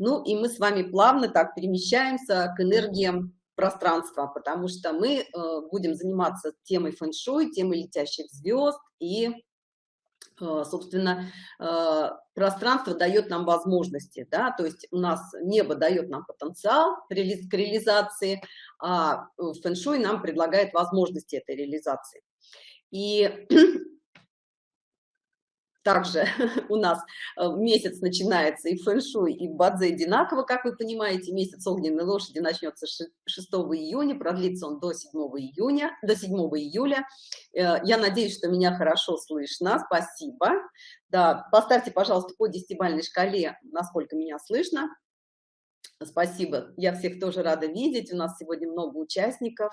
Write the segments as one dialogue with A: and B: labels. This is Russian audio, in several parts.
A: Ну и мы с вами плавно так перемещаемся к энергиям пространства, потому что мы э, будем заниматься темой фэн-шуй, темой летящих звезд и э, собственно, э, пространство дает нам возможности, да, то есть у нас небо дает нам потенциал к реализации, а фэн-шуй нам предлагает возможности этой реализации. И также у нас э, месяц начинается и фэн-шуй, и бадзе одинаково, как вы понимаете, месяц огненной лошади начнется 6 июня, продлится он до 7 июня, до 7 июля. Э, я надеюсь, что меня хорошо слышно, спасибо. Да, поставьте, пожалуйста, по десятибальной шкале, насколько меня слышно. Спасибо. Я всех тоже рада видеть. У нас сегодня много участников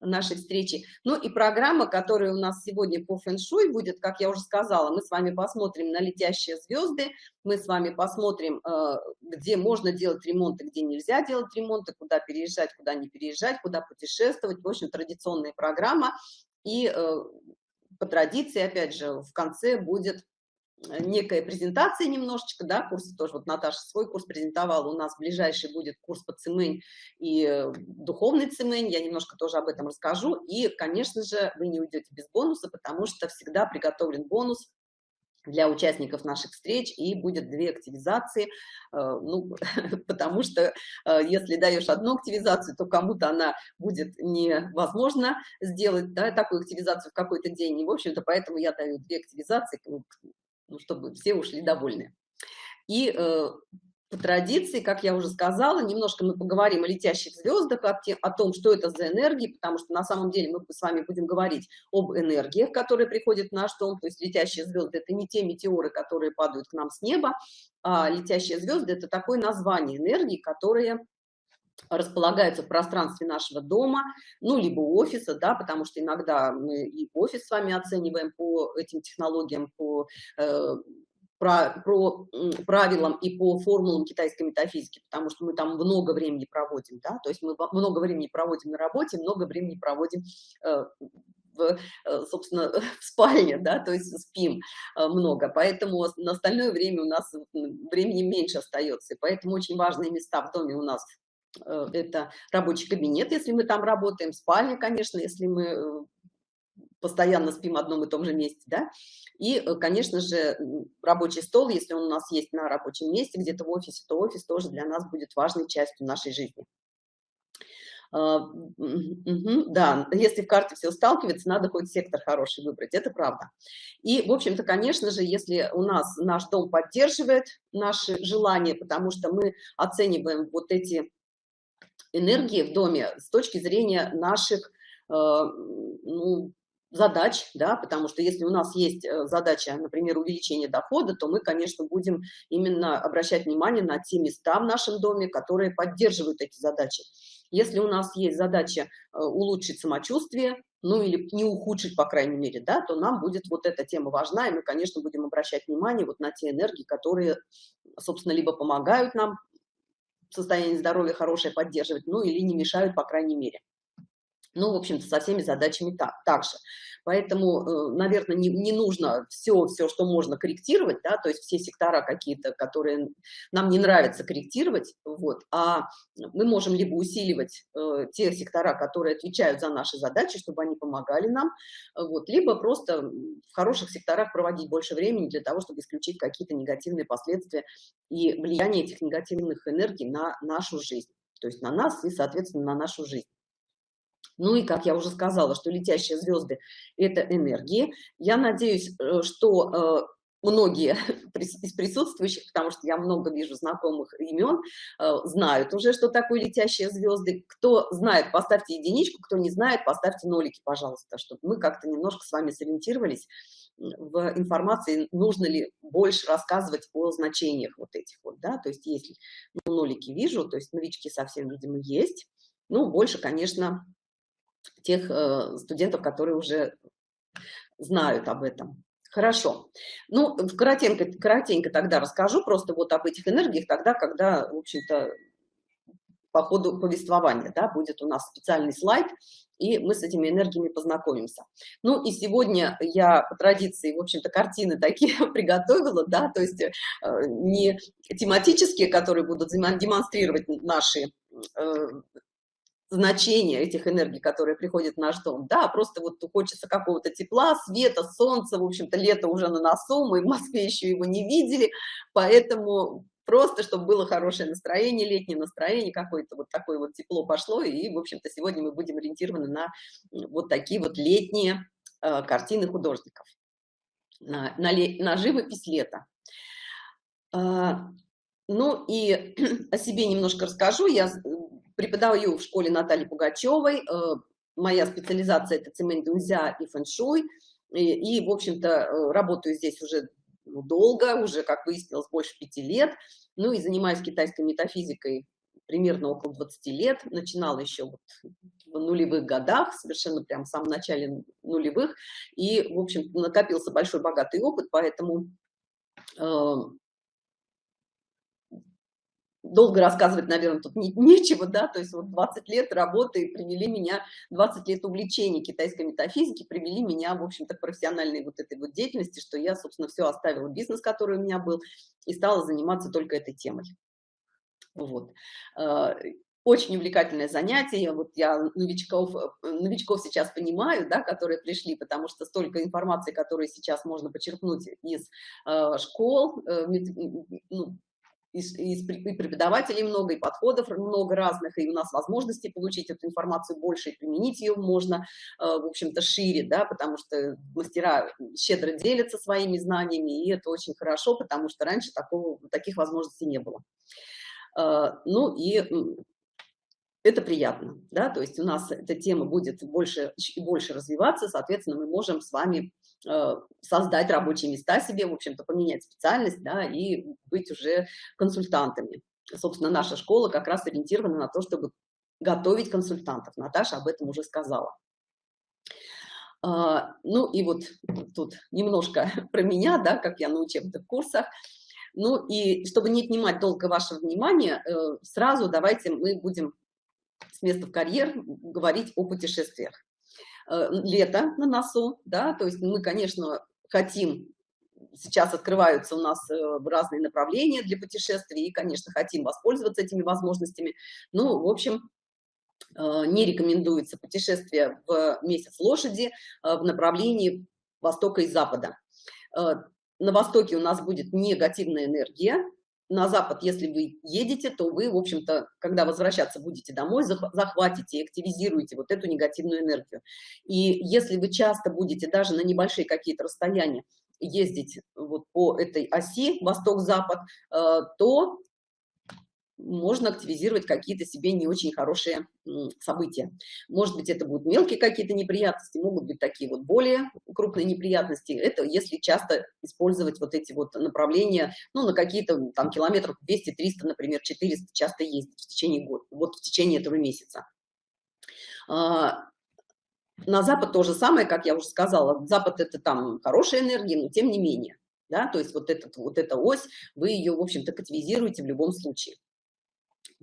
A: нашей встречи. Ну и программа, которая у нас сегодня по фэн-шуй будет, как я уже сказала, мы с вами посмотрим на летящие звезды, мы с вами посмотрим, э, где можно делать ремонты, где нельзя делать ремонты, куда переезжать, куда не переезжать, куда путешествовать. В общем, традиционная программа. И э, по традиции, опять же, в конце будет некая презентация немножечко, да, курсы тоже, вот Наташа свой курс презентовала, у нас ближайший будет курс по цемень и э, духовный цемень, я немножко тоже об этом расскажу, и, конечно же, вы не уйдете без бонуса, потому что всегда приготовлен бонус для участников наших встреч, и будет две активизации, э, ну, потому что э, если даешь одну активизацию, то кому-то она будет невозможно сделать, да, такую активизацию в какой-то день, и, в общем-то, поэтому я даю две активизации, ну, чтобы все ушли довольны. И э, по традиции, как я уже сказала, немножко мы поговорим о летящих звездах, о, о том, что это за энергии, потому что на самом деле мы с вами будем говорить об энергиях, которые приходят в наш дом, то есть летящие звезды – это не те метеоры, которые падают к нам с неба, а летящие звезды – это такое название энергии, которые располагаются в пространстве нашего дома, ну, либо офиса, да, потому что иногда мы и офис с вами оцениваем по этим технологиям, по, э, про, правилам и по формулам китайской метафизики, потому что мы там много времени проводим, да, то есть мы много времени проводим на работе, много времени проводим э, в, э, собственно, в спальне, да, то есть спим э, много, поэтому на остальное время у нас времени меньше остается, и поэтому очень важные места в доме у нас это рабочий кабинет, если мы там работаем, спальня, конечно, если мы э, постоянно спим в одном и том же месте, да, и, э, конечно же, рабочий стол, если он у нас есть на рабочем месте, где-то в офисе, то офис тоже для нас будет важной частью нашей жизни. Угу, да, если в карте все сталкивается, надо хоть сектор хороший выбрать, это правда. И, в общем-то, конечно же, если у нас наш дом поддерживает наши желания, потому что мы оцениваем вот эти энергии в доме с точки зрения наших э, ну, задач, да, потому что если у нас есть э, задача, например, увеличение дохода, то мы, конечно, будем именно обращать внимание на те места в нашем доме, которые поддерживают эти задачи. Если у нас есть задача э, улучшить самочувствие, ну или не ухудшить, по крайней мере, да, то нам будет вот эта тема важна, и мы, конечно, будем обращать внимание вот на те энергии, которые, собственно, либо помогают нам состояние здоровья хорошее поддерживать, ну или не мешают, по крайней мере. Ну, в общем-то, со всеми задачами так, так же. Поэтому, э, наверное, не, не нужно все, все, что можно корректировать, да, то есть все сектора какие-то, которые нам не нравится корректировать, вот, а мы можем либо усиливать э, те сектора, которые отвечают за наши задачи, чтобы они помогали нам, вот, либо просто в хороших секторах проводить больше времени для того, чтобы исключить какие-то негативные последствия и влияние этих негативных энергий на нашу жизнь, то есть на нас и, соответственно, на нашу жизнь. Ну и, как я уже сказала, что летящие звезды – это энергии. Я надеюсь, э, что э, многие из присутствующих, потому что я много вижу знакомых имен, э, знают уже, что такое летящие звезды. Кто знает, поставьте единичку, кто не знает, поставьте нолики, пожалуйста, чтобы мы как-то немножко с вами сориентировались в информации, нужно ли больше рассказывать о значениях вот этих вот, да, то есть если ну, нолики вижу, то есть новички совсем, видимо, есть, ну, больше, конечно, тех э, студентов, которые уже знают об этом. Хорошо. Ну, коротенько, коротенько тогда расскажу просто вот об этих энергиях тогда, когда, в общем-то, по ходу повествования, да, будет у нас специальный слайд, и мы с этими энергиями познакомимся. Ну и сегодня я по традиции, в общем-то, картины такие приготовила, да, то есть э, не тематические, которые будут демонстрировать наши э, значения этих энергий, которые приходят в наш дом, да, просто вот хочется какого-то тепла, света, солнца, в общем-то, лето уже на носу, мы в Москве еще его не видели, поэтому просто, чтобы было хорошее настроение, летнее настроение, какое-то вот такое вот тепло пошло, и, в общем-то, сегодня мы будем ориентированы на вот такие вот летние э, картины художников, на, на, на живопись лета. Э, ну и о себе немножко расскажу. Я преподаю в школе Натальи Пугачевой. Э, моя специализация – это цемент дунзя и фэншуй. И, и в общем-то, э, работаю здесь уже ну, долго, уже, как выяснилось, больше пяти лет. Ну и занимаюсь китайской метафизикой примерно около 20 лет. Начинала еще вот в нулевых годах, совершенно прям в самом начале нулевых. И, в общем, накопился большой богатый опыт, поэтому э, долго рассказывать, наверное, тут не, нечего, да, то есть вот 20 лет работы привели меня, 20 лет увлечения китайской метафизики привели меня, в общем-то, к профессиональной вот этой вот деятельности, что я, собственно, все оставила бизнес, который у меня был, и стала заниматься только этой темой. Вот. Э, очень увлекательное занятие, вот я новичков, новичков сейчас понимаю, да, которые пришли, потому что столько информации, которые сейчас можно почерпнуть из э, школ, э, ну, и, и преподавателей много, и подходов много разных, и у нас возможности получить эту информацию больше, и применить ее можно, э, в общем-то, шире, да, потому что мастера щедро делятся своими знаниями, и это очень хорошо, потому что раньше такого, таких возможностей не было. Э, ну и это приятно, да, то есть у нас эта тема будет больше и больше развиваться, соответственно, мы можем с вами создать рабочие места себе, в общем-то, поменять специальность, да, и быть уже консультантами. Собственно, наша школа как раз ориентирована на то, чтобы готовить консультантов. Наташа об этом уже сказала. А, ну и вот тут немножко про меня, да, как я на учебных курсах. Ну и чтобы не отнимать долго вашего внимания, э, сразу давайте мы будем с места в карьер говорить о путешествиях. Э, лето на носу, да, то есть мы, конечно, хотим, сейчас открываются у нас э, разные направления для путешествий, и, конечно, хотим воспользоваться этими возможностями. Ну, в общем, э, не рекомендуется путешествие в месяц лошади в направлении востока и запада. На востоке у нас будет негативная энергия, на запад, если вы едете, то вы, в общем-то, когда возвращаться будете домой, захватите и активизируете вот эту негативную энергию. И если вы часто будете даже на небольшие какие-то расстояния ездить вот по этой оси восток-запад, э, то можно активизировать какие-то себе не очень хорошие события. Может быть, это будут мелкие какие-то неприятности, могут быть такие вот более крупные неприятности. Это если часто использовать вот эти вот направления, ну, на какие-то там километров 200-300, например, 400 часто ездить в течение года, вот в течение этого месяца. А, на Запад то же самое, как я уже сказала. Запад – это там хорошая энергия, но тем не менее. Да, то есть вот, этот, вот эта ось, вы ее, в общем-то, кативизируете в любом случае.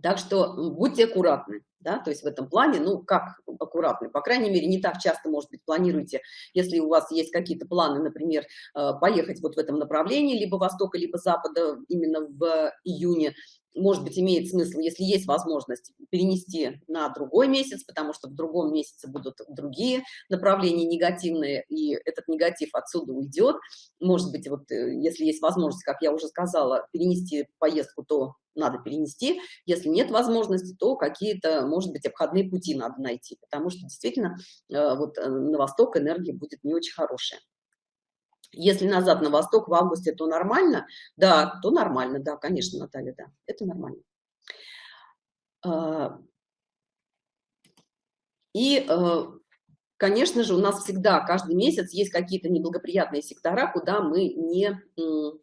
A: Так что будьте аккуратны, да, то есть в этом плане, ну, как аккуратны, по крайней мере, не так часто, может быть, планируете, если у вас есть какие-то планы, например, э, поехать вот в этом направлении, либо востока, либо запада именно в июне, может быть, имеет смысл, если есть возможность, перенести на другой месяц, потому что в другом месяце будут другие направления негативные, и этот негатив отсюда уйдет. Может быть, вот э, если есть возможность, как я уже сказала, перенести поездку, то надо перенести. Если нет возможности, то какие-то, может быть, обходные пути надо найти, потому что действительно э, вот э, на восток энергия будет не очень хорошая. Если назад на восток в августе, то нормально? Да, то нормально, да, конечно, Наталья, да, это нормально. А, и, э, конечно же, у нас всегда, каждый месяц есть какие-то неблагоприятные сектора, куда мы не, то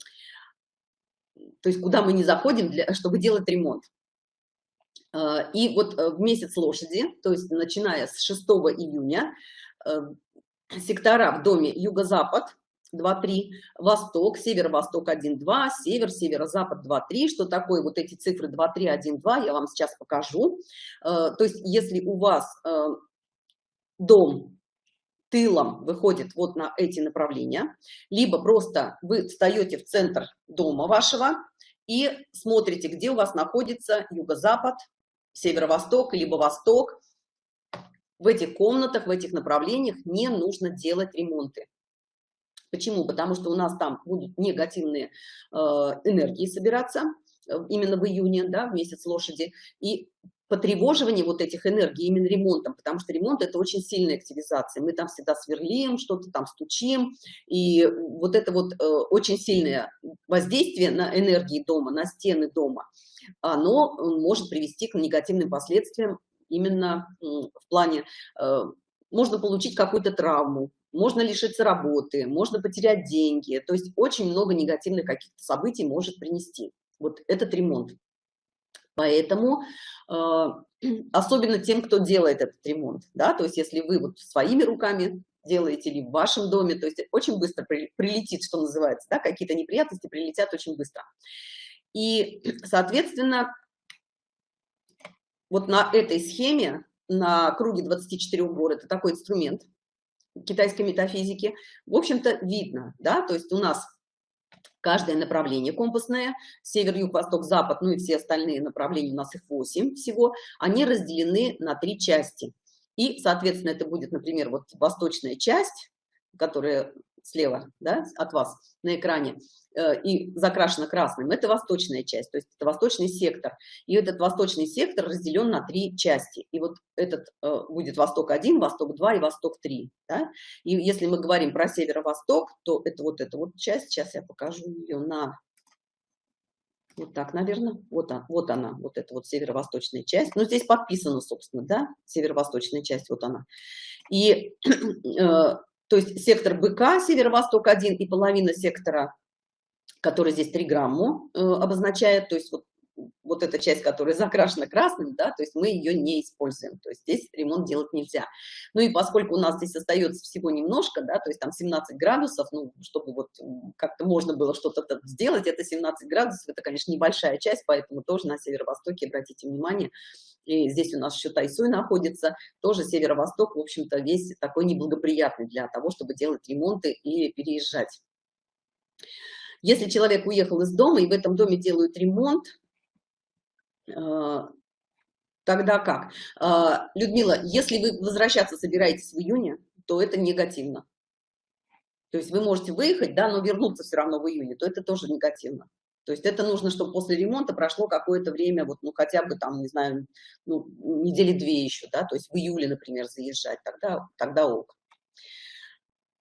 A: есть куда мы не заходим, для, чтобы делать ремонт. А, и вот э, в месяц лошади, то есть начиная с 6 июня, э, сектора в доме юго-запад, 2-3, восток, северо-восток 1-2, север, северо-запад 2-3. Что такое вот эти цифры 2-3, 1-2, я вам сейчас покажу. Э, то есть если у вас дом тылом выходит вот на эти направления, либо просто вы встаете в центр дома вашего и смотрите, где у вас находится юго-запад, северо-восток, либо восток. В этих комнатах, в этих направлениях не нужно делать ремонты. Почему? Потому что у нас там будут негативные э, энергии собираться э, именно в июне, да, в месяц лошади, и потревоживание вот этих энергий именно ремонтом, потому что ремонт это очень сильная активизация. Мы там всегда сверлим, что-то там стучим, и вот это вот э, очень сильное воздействие на энергии дома, на стены дома, оно может привести к негативным последствиям именно в плане, э, можно получить какую-то травму, можно лишиться работы, можно потерять деньги, то есть очень много негативных каких-то событий может принести вот этот ремонт. Поэтому э, особенно тем, кто делает этот ремонт, да, то есть если вы вот своими руками делаете или в вашем доме, то есть очень быстро при, прилетит, что называется, да, какие-то неприятности прилетят очень быстро. И, соответственно, вот на этой схеме, на круге 24 гор, это такой инструмент китайской метафизики, в общем-то, видно, да, то есть у нас каждое направление компасное, север, юг, восток, запад, ну и все остальные направления, у нас их 8 всего, они разделены на три части. И, соответственно, это будет, например, вот восточная часть, которая слева да, от вас на экране, э, и закрашена красным, это восточная часть, то есть это восточный сектор. И этот восточный сектор разделен на три части. И вот этот э, будет Восток-1, Восток-2 и Восток-3. Да? И если мы говорим про северо-восток, то это вот эта вот часть, сейчас я покажу ее на... Вот так, наверное. Вот, она, вот она, вот эта вот северо-восточная часть. Ну, здесь подписано, собственно, да, северо-восточная часть, вот она. И э, то есть сектор БК, северо-восток-1 и половина сектора, который здесь 3 грамму э, обозначает, то есть вот, вот эта часть, которая закрашена красным, да, то есть мы ее не используем, то есть здесь ремонт делать нельзя. Ну и поскольку у нас здесь остается всего немножко, да, то есть там 17 градусов, ну, чтобы вот как-то можно было что-то сделать, это 17 градусов, это, конечно, небольшая часть, поэтому тоже на северо-востоке, обратите внимание, и здесь у нас еще Тайсуй находится, тоже северо-восток, в общем-то, весь такой неблагоприятный для того, чтобы делать ремонты и переезжать. Если человек уехал из дома, и в этом доме делают ремонт, тогда как? Э, Людмила, если вы возвращаться собираетесь в июне, то это негативно. То есть вы можете выехать, да, но вернуться все равно в июне, то это тоже негативно. То есть это нужно, чтобы после ремонта прошло какое-то время, вот, ну, хотя бы там, не знаю, ну, недели две еще, да, то есть в июле, например, заезжать, тогда, тогда ок.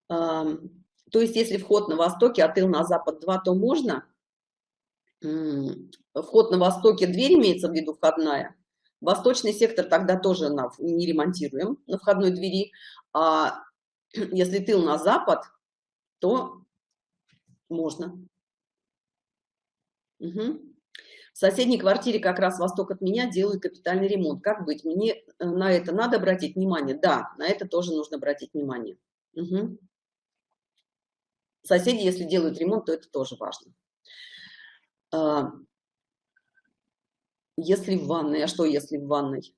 A: А, то есть если вход на востоке, а на запад 2, то можно. Вход на востоке, дверь имеется в виду входная. Восточный сектор тогда тоже на, не ремонтируем на входной двери. А если тыл на запад, то можно. Угу. В соседней квартире как раз восток от меня делают капитальный ремонт. Как быть? Мне э, на это надо обратить внимание? Да, на это тоже нужно обратить внимание. Угу. Соседи, если делают ремонт, то это тоже важно. А, если в ванной, а что если в ванной?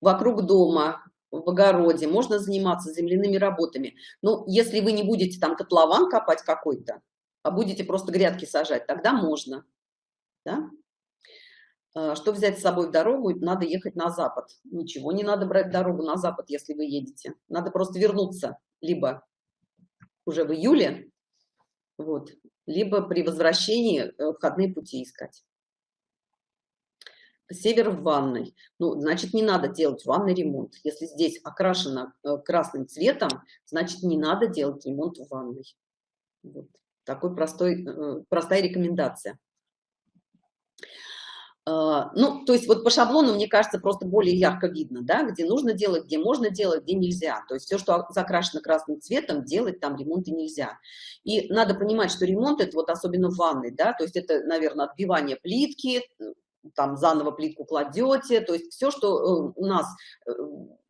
A: Вокруг дома, в огороде можно заниматься земляными работами. Но если вы не будете там котлован копать какой-то, а будете просто грядки сажать, тогда можно. Да? А, что взять с собой в дорогу? Надо ехать на запад. Ничего не надо брать дорогу на запад, если вы едете. Надо просто вернуться либо уже в июле, вот, либо при возвращении э, входные пути искать. Север в ванной. Ну, значит, не надо делать ванный ремонт. Если здесь окрашено э, красным цветом, значит, не надо делать ремонт в ванной. Вот. Такой простой, э, простая рекомендация. А, ну, то есть вот по шаблону, мне кажется, просто более ярко видно, да, где нужно делать, где можно делать, где нельзя. То есть все, что закрашено красным цветом, делать там ремонты нельзя. И надо понимать, что ремонт это вот особенно в ванной, да, то есть это, наверное, отбивание плитки, там заново плитку кладете, то есть все, что э, у нас э,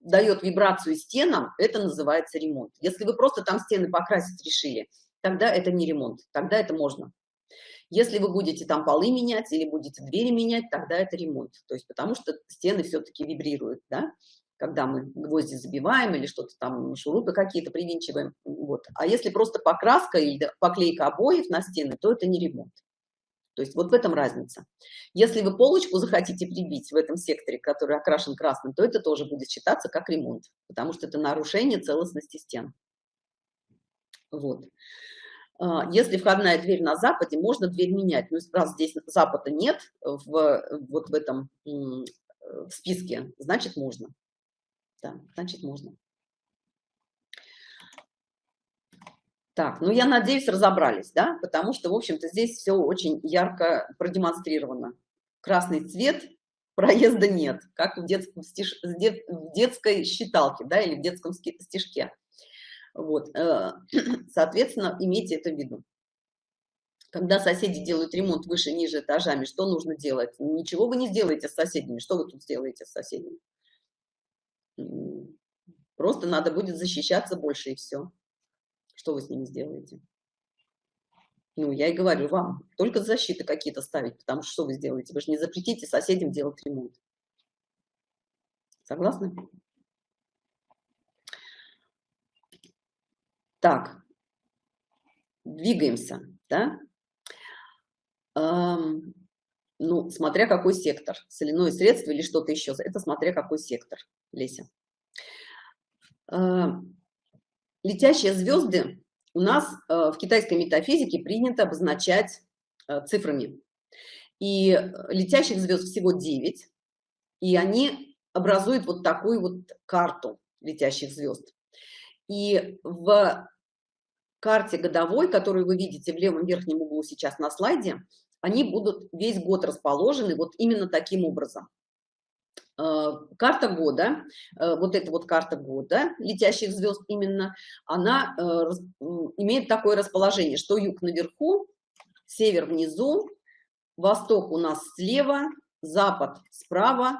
A: дает вибрацию стенам, это называется ремонт. Если вы просто там стены покрасить решили, тогда это не ремонт, тогда это можно. Если вы будете там полы менять или будете двери менять, тогда это ремонт. То есть потому что стены все-таки вибрируют, да, когда мы гвозди забиваем или что-то там, шурупы какие-то привинчиваем. Вот. А если просто покраска или поклейка обоев на стены, то это не ремонт. То есть вот в этом разница. Если вы полочку захотите прибить в этом секторе, который окрашен красным, то это тоже будет считаться как ремонт, потому что это нарушение целостности стен. Вот. А, если входная дверь на западе, можно дверь менять. Но раз здесь запада нет в, вот в этом в списке, значит можно. Да, значит можно. Так, ну я надеюсь, разобрались, да, потому что, в общем-то, здесь все очень ярко продемонстрировано. Красный цвет, проезда нет, как в, детском стиш... в детской считалке, да, или в детском стишке. Вот, э, соответственно, имейте это в виду. Когда соседи делают ремонт выше-ниже этажами, что нужно делать? Ничего вы не сделаете с соседями. Что вы тут сделаете с соседями? Просто надо будет защищаться больше и все. Что вы с ними сделаете? Ну, я и говорю вам, только защиты какие-то ставить, потому что что вы сделаете? Вы же не запретите соседям делать ремонт. Согласны? Так, двигаемся, да? Эм, ну, смотря какой сектор, соляное средство или что-то еще, это смотря какой сектор, Леся. Эм, летящие звезды у нас э, в китайской метафизике принято обозначать э, цифрами. И э, летящих звезд всего 9, и они образуют вот такую вот карту летящих звезд. И в карте годовой, которую вы видите в левом верхнем углу сейчас на слайде, они будут весь год расположены вот именно таким образом. Э, карта года, э, вот эта вот карта года, летящих звезд именно, она э, имеет такое расположение, что юг наверху, север внизу, восток у нас слева, запад справа,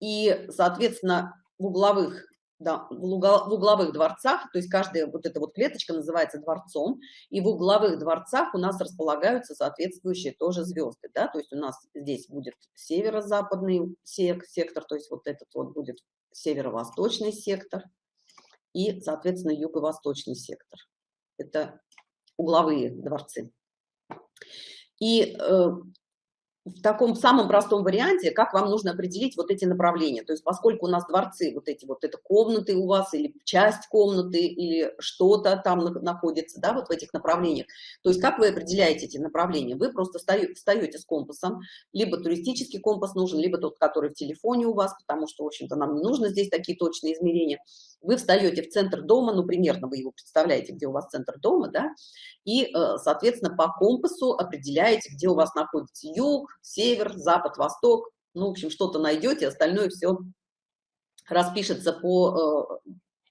A: и, соответственно, в угловых да, в, угловых дворцах, то есть каждая вот эта вот клеточка называется дворцом, и в угловых дворцах у нас располагаются соответствующие тоже звезды, да, то есть у нас здесь будет северо-западный сектор, то есть вот этот вот будет северо-восточный сектор и, соответственно, юго-восточный сектор. Это угловые дворцы. И э, в таком самом простом варианте, как вам нужно определить вот эти направления. То есть поскольку у нас дворцы, вот эти вот, это комнаты у вас, или часть комнаты, или что-то там находится, да, вот в этих направлениях. То есть как вы определяете эти направления? Вы просто встаете с компасом, либо туристический компас нужен, либо тот, который в телефоне у вас, потому что, в общем-то, нам не нужно здесь такие точные измерения. Вы встаете в центр дома, ну, примерно вы его представляете, где у вас центр дома, да, и, э, соответственно, по компасу определяете, где у вас находится юг, север, запад, восток, ну, в общем, что-то найдете, остальное все распишется по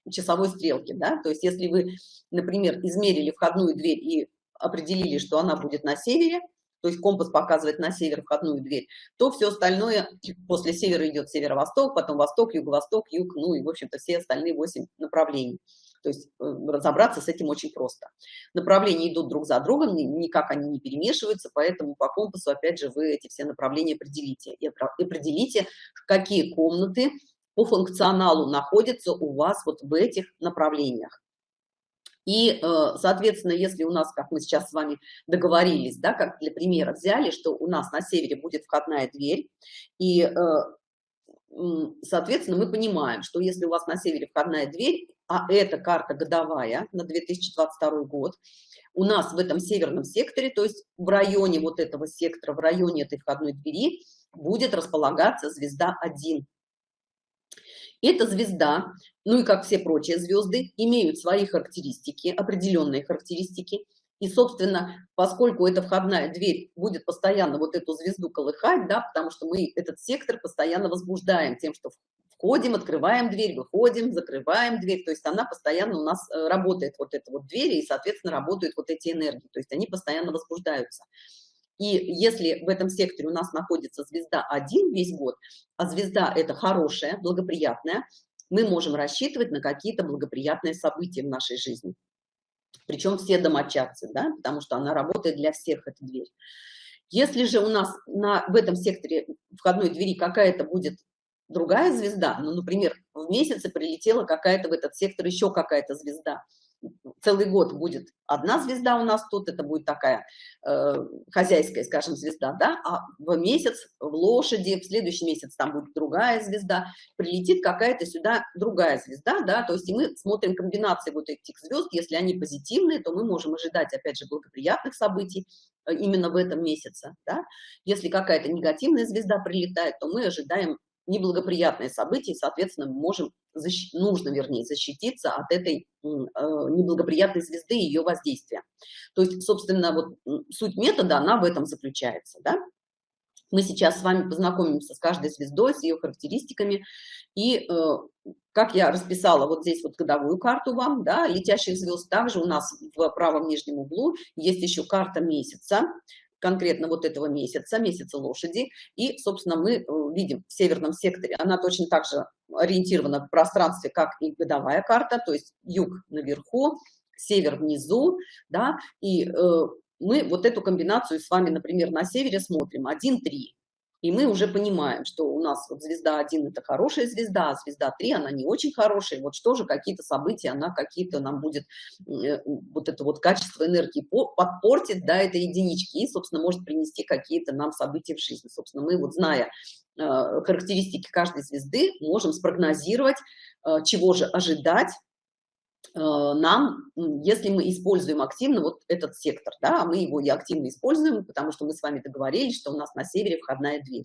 A: э, часовой стрелке, да, то есть если вы, например, измерили входную дверь и определили, что она будет на севере, то есть компас показывает на север входную дверь, то все остальное после севера идет северо-восток, потом восток, юго-восток, юг, ну и, в общем-то, все остальные 8 направлений. То есть э, разобраться с этим очень просто. Направления идут друг за другом, никак они не перемешиваются, поэтому по компасу, опять же, вы эти все направления определите. И определите, какие комнаты по функционалу находятся у вас вот в этих направлениях. И, э, соответственно, если у нас, как мы сейчас с вами договорились, да, как для примера взяли, что у нас на севере будет входная дверь, и, э, соответственно, мы понимаем, что если у вас на севере входная дверь, а это карта годовая на 2022 год, у нас в этом северном секторе, то есть в районе вот этого сектора, в районе этой входной двери, будет располагаться звезда 1. Эта звезда, ну и как все прочие звезды, имеют свои характеристики, определенные характеристики. И, собственно, поскольку эта входная дверь будет постоянно вот эту звезду колыхать, да, потому что мы этот сектор постоянно возбуждаем тем, что входим, открываем дверь, выходим, закрываем дверь, то есть она постоянно у нас э, работает, вот эта вот дверь, и, соответственно, работают вот эти энергии, то есть они постоянно возбуждаются. И если в этом секторе у нас находится звезда 1 весь год, а звезда это хорошая, благоприятная, мы можем рассчитывать на какие-то благоприятные события в нашей жизни. причем все домочадцы, да, потому что она работает для всех, эта дверь. Если же у нас на, в этом секторе входной двери какая-то будет другая звезда, ну, например, в месяце прилетела какая-то в этот сектор еще какая-то звезда, целый год будет одна звезда у нас тут, это будет такая э, хозяйская, скажем, звезда, да, а в месяц в лошади, в следующий месяц там будет другая звезда, прилетит какая-то сюда другая звезда, да, то есть и мы смотрим комбинации вот этих звезд, если они позитивные, то мы можем ожидать, опять же, благоприятных событий э, именно в этом месяце, да, если какая-то негативная звезда прилетает, то мы ожидаем неблагоприятные события, и, соответственно, мы можем, защ... нужно, вернее, защититься от этой э, неблагоприятной звезды и ее воздействия. То есть, собственно, вот суть метода, она в этом заключается, да? Мы сейчас с вами познакомимся с каждой звездой, с ее характеристиками, и э, как я расписала вот здесь вот годовую карту вам, да, летящих звезд, также у нас в правом нижнем углу есть еще карта месяца, конкретно вот этого месяца, месяца лошади. И, собственно, мы э, видим в северном секторе, она точно так же ориентирована в пространстве, как и годовая карта, то есть юг наверху, север внизу, да, и э, мы вот эту комбинацию с вами, например, на севере смотрим 1-3. И мы уже понимаем, что у нас вот звезда 1 – это хорошая звезда, а звезда 3 – она не очень хорошая. Вот что же, какие-то события, она какие-то нам будет, э, вот это вот качество энергии подпортит, да, это единички, и, собственно, может принести какие-то нам события в жизни. Собственно, мы вот, зная э, характеристики каждой звезды, можем спрогнозировать, э, чего же ожидать, нам, если мы используем активно вот этот сектор, да, а мы его и активно используем, потому что мы с вами договорились, что у нас на севере входная дверь.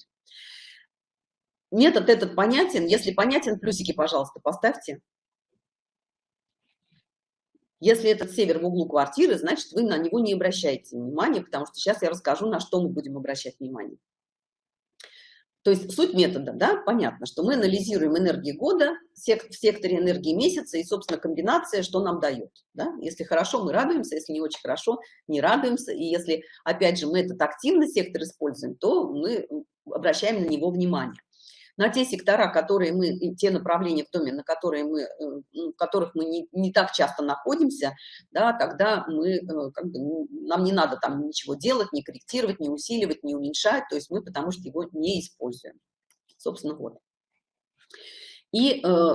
A: Метод этот понятен. Если понятен, плюсики, пожалуйста, поставьте. Если этот север в углу квартиры, значит, вы на него не обращаете внимания, потому что сейчас я расскажу, на что мы будем обращать внимание. То есть суть метода, да, понятно, что мы анализируем энергии года в секторе энергии месяца и, собственно, комбинация, что нам дает. Да? Если хорошо, мы радуемся, если не очень хорошо, не радуемся. И если, опять же, мы этот активный сектор используем, то мы обращаем на него внимание на те сектора, которые мы, те направления в доме, на которые мы, э, ну, в которых мы не, не так часто находимся, да, тогда мы, э, как бы, ну, нам не надо там ничего делать, не корректировать, не усиливать, не уменьшать, то есть мы потому что его не используем. Собственно, вот. И э,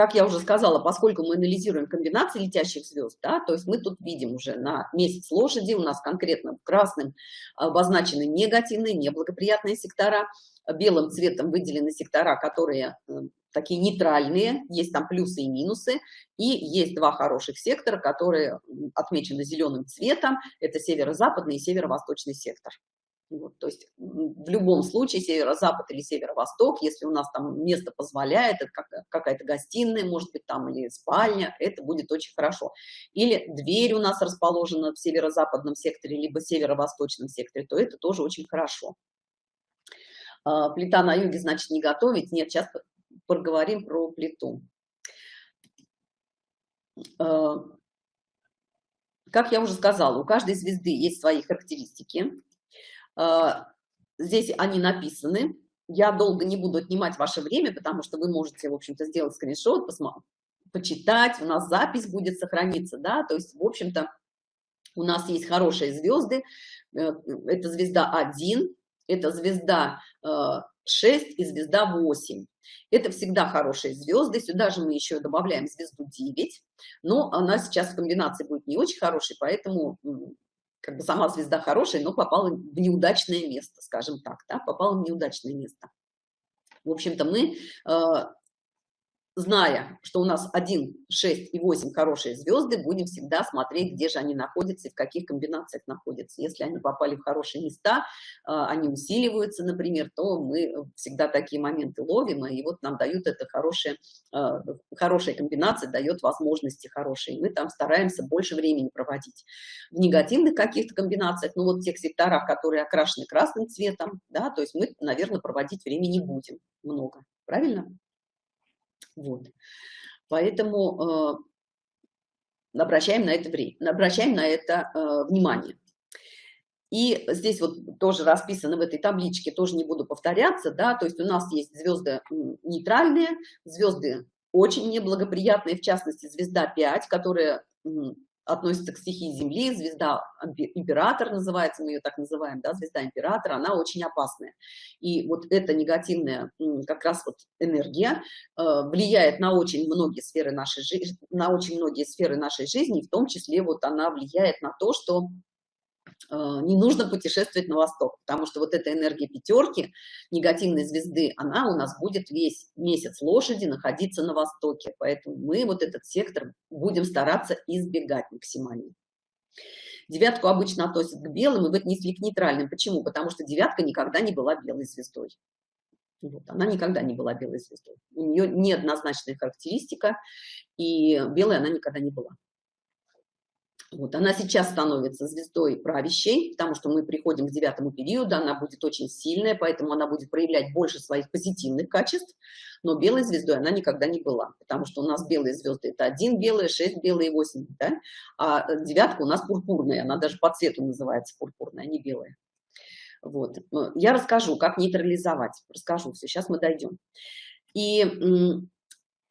A: как я уже сказала, поскольку мы анализируем комбинации летящих звезд, да, то есть мы тут видим уже на месяц лошади, у нас конкретно красным обозначены негативные, неблагоприятные сектора, белым цветом выделены сектора, которые э, такие нейтральные, есть там плюсы и минусы, и есть два хороших сектора, которые отмечены зеленым цветом, это северо-западный и северо-восточный сектор. Вот, то есть в любом случае северо-запад или северо-восток, если у нас там место позволяет, это какая-то гостиная, может быть, там или спальня, это будет очень хорошо. Или дверь у нас расположена в северо-западном секторе, либо северо-восточном секторе, то это тоже очень хорошо. А, плита на юге, значит, не готовить. Нет, сейчас поговорим про плиту. А, как я уже сказала, у каждой звезды есть свои характеристики. А, здесь они написаны. Я долго не буду отнимать ваше время, потому что вы можете, в общем-то, сделать скриншот, посмотреть, почитать, у нас запись будет сохраниться, да, то есть, в общем-то, у нас есть хорошие звезды, э, это звезда 1, это звезда 6 э, и звезда 8. Это всегда хорошие звезды. Сюда же мы еще добавляем звезду 9. Но она сейчас в комбинации будет не очень хорошей, поэтому как бы сама звезда хорошая, но попала в неудачное место, скажем так, да, попала в неудачное место. В общем-то, мы э, зная, что у нас 1, 6 и 8 хорошие звезды, будем всегда смотреть, где же они находятся и в каких комбинациях находятся. Если они попали в хорошие места, а, они усиливаются, например, то мы всегда такие моменты ловим, и вот нам дают это хорошее, а, хорошая комбинация, дает возможности хорошие. Мы там стараемся больше времени проводить. В негативных каких-то комбинациях, ну вот тех секторах, которые окрашены красным цветом, да, то есть мы, наверное, проводить времени не будем много. Правильно? Вот. Поэтому э, обращаем на это время, обращаем на это э, внимание. И здесь вот тоже расписано в этой табличке, тоже не буду повторяться, да, то есть у нас есть звезды нейтральные, звезды очень неблагоприятные, в частности, звезда 5, которая относится к стихии Земли, звезда Император называется, мы ее так называем, да, звезда Императора, она очень опасная. И вот эта негативная как раз вот энергия э, влияет на очень многие сферы нашей жизни, на очень многие сферы нашей жизни, в том числе вот она влияет на то, что не нужно путешествовать на восток, потому что вот эта энергия пятерки, негативной звезды, она у нас будет весь месяц лошади находиться на востоке, поэтому мы вот этот сектор будем стараться избегать максимально. Девятку обычно относят к белым, и отнесли к нейтральным. Почему? Потому что девятка никогда не была белой звездой. Вот, она никогда не была белой звездой. У нее неоднозначная характеристика, и белой она никогда не была. Вот, она сейчас становится звездой правящей, потому что мы приходим к девятому периоду, она будет очень сильная, поэтому она будет проявлять больше своих позитивных качеств, но белой звездой она никогда не была, потому что у нас белые звезды это один белый, шесть белые, восемь, да? а девятка у нас пурпурная, она даже по цвету называется пурпурная, а не белая. Вот. Я расскажу, как нейтрализовать, расскажу все, сейчас мы дойдем. И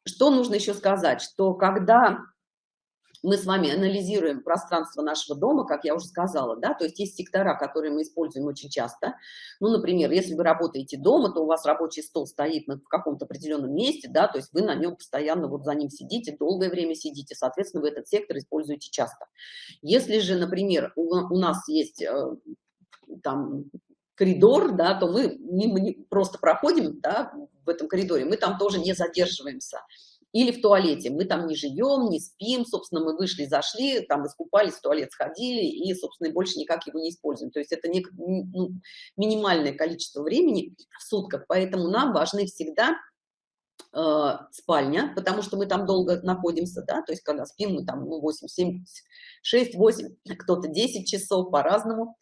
A: что нужно еще сказать, что когда мы с вами анализируем пространство нашего дома, как я уже сказала, да, то есть есть сектора, которые мы используем очень часто. Ну, например, если вы работаете дома, то у вас рабочий стол стоит на, в каком-то определенном месте, да, то есть вы на нем постоянно вот за ним сидите, долгое время сидите, соответственно, вы этот сектор используете часто. Если же, например, у, у нас есть э, там коридор, да, то мы мимо, просто проходим, да, в этом коридоре, мы там тоже не задерживаемся или в туалете. Мы там не живем, не спим, собственно, мы вышли, зашли, там искупались, в туалет сходили и, собственно, больше никак его не используем. То есть это не, ну, минимальное количество времени в сутках, поэтому нам важны всегда э, спальня, потому что мы там долго находимся, да, то есть когда спим, мы там ну, 8, 7, 6, 8, кто-то 10 часов по-разному,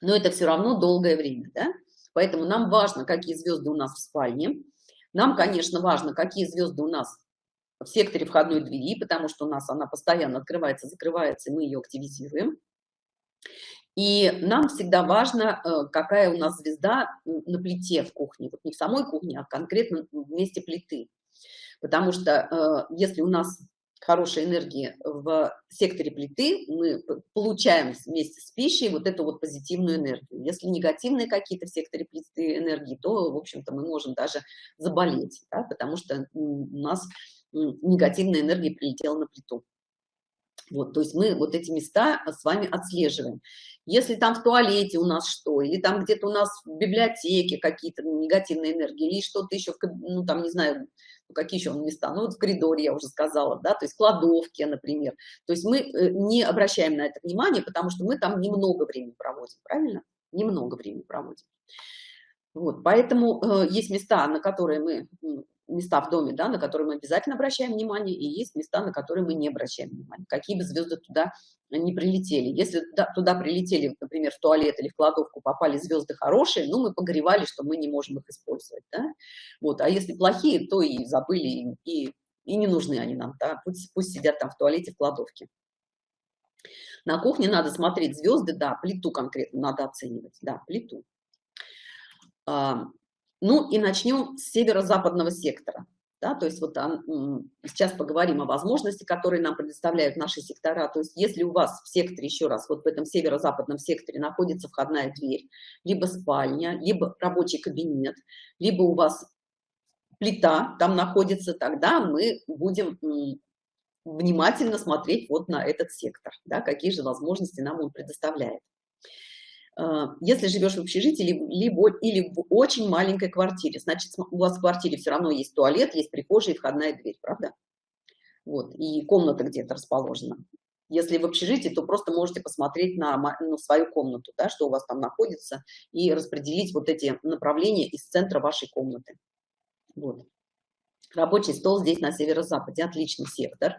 A: но это все равно долгое время, да, поэтому нам важно, какие звезды у нас в спальне, нам, конечно, важно, какие звезды у нас в секторе входной двери, потому что у нас она постоянно открывается, закрывается, и мы ее активизируем. И нам всегда важно, э, какая у нас звезда на плите в кухне. Вот не в самой кухне, а конкретно в месте плиты. Потому что э, если у нас хорошей энергии в секторе плиты, мы получаем вместе с пищей вот эту вот позитивную энергию. Если негативные какие-то в секторе плиты энергии, то, в общем-то, мы можем даже заболеть, да, потому что у нас негативная энергия прилетела на плиту. Вот, то есть мы вот эти места с вами отслеживаем. Если там в туалете у нас что, или там где-то у нас в библиотеке какие-то негативные энергии, или что-то еще, ну там, не знаю, какие еще места, ну вот в коридоре я уже сказала, да, то есть кладовки, например. То есть мы э, не обращаем на это внимание, потому что мы там немного времени проводим, правильно? Немного времени проводим. Вот, поэтому э, есть места, на которые мы места в доме, да, на которые мы обязательно обращаем внимание, и есть места, на которые мы не обращаем внимания, какие бы звезды туда не прилетели. Если туда прилетели, например, в туалет или в кладовку попали звезды хорошие, ну, мы погревали, что мы не можем их использовать, да? Вот, а если плохие, то и забыли, и, и не нужны они нам, да? Пусть, пусть сидят там в туалете, в кладовке. На кухне надо смотреть звезды, да, плиту конкретно надо оценивать, да, плиту. Ну и начнем с северо-западного сектора. Да, то есть вот сейчас поговорим о возможности, которые нам предоставляют наши сектора. То есть если у вас в секторе, еще раз, вот в этом северо-западном секторе находится входная дверь, либо спальня, либо рабочий кабинет, либо у вас плита там находится, тогда мы будем внимательно смотреть вот на этот сектор, да, какие же возможности нам он предоставляет. А, если живешь в общежитии либо, или в очень маленькой квартире, значит, у вас в квартире все равно есть туалет, есть прихожая и входная дверь, правда? Вот, и комната где-то расположена. Если в общежитии, то просто можете посмотреть на, на свою комнату, да, что у вас там находится, и распределить вот эти направления из центра вашей комнаты. Вот. Рабочий стол здесь на северо-западе, отличный сектор.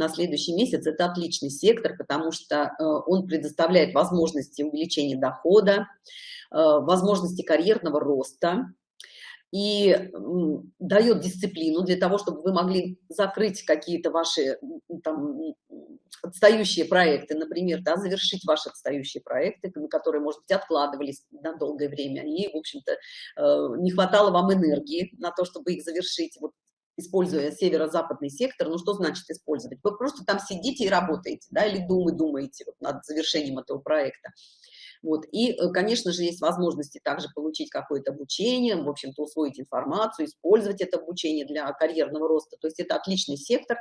A: На следующий месяц это отличный сектор, потому что э, он предоставляет возможности увеличения дохода, э, возможности карьерного роста и дает дисциплину для того, чтобы вы могли закрыть какие-то ваши там, отстающие проекты, например, да, завершить ваши отстающие проекты, которые, может быть, откладывались на долгое время, и, в общем-то, э, не хватало вам энергии на то, чтобы их завершить. Вот используя северо-западный сектор, ну что значит использовать? Вы просто там сидите и работаете, да, или думы думаете вот, над завершением этого проекта. Вот. И, э, конечно же, есть возможности также получить какое-то обучение, в общем-то, усвоить информацию, использовать это обучение для карьерного роста. То есть это отличный сектор,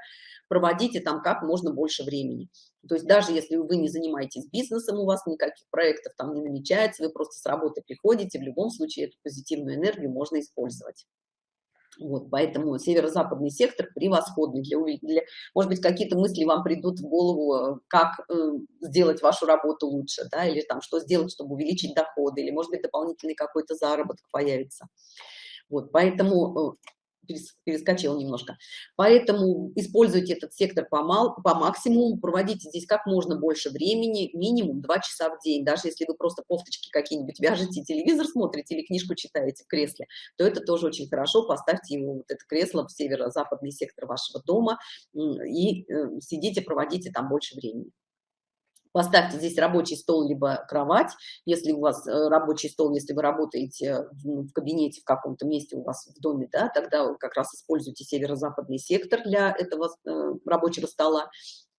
A: проводите там как можно больше времени. То есть даже если вы не занимаетесь бизнесом, у вас никаких проектов там не намечается, вы просто с работы приходите, в любом случае эту позитивную энергию можно использовать. Вот, поэтому северо-западный сектор превосходный для, для может быть, какие-то мысли вам придут в голову, э, как э, сделать вашу работу лучше, да, или там, что сделать, чтобы увеличить доходы, или, может быть, дополнительный какой-то заработок появится. Вот, поэтому перескочил немножко. Поэтому используйте этот сектор по, мал, по максимуму, проводите здесь как можно больше времени, минимум 2 часа в день. Даже если вы просто кофточки какие-нибудь вяжете, телевизор смотрите или книжку читаете в кресле, то это тоже очень хорошо. Поставьте его, вот это кресло в северо-западный сектор вашего дома и э, сидите, проводите там больше времени. Поставьте здесь рабочий стол, либо кровать. Если у вас э, рабочий стол, если вы работаете в кабинете в каком-то месте у вас в доме, да, тогда как раз используйте северо-западный сектор для этого э, рабочего стола.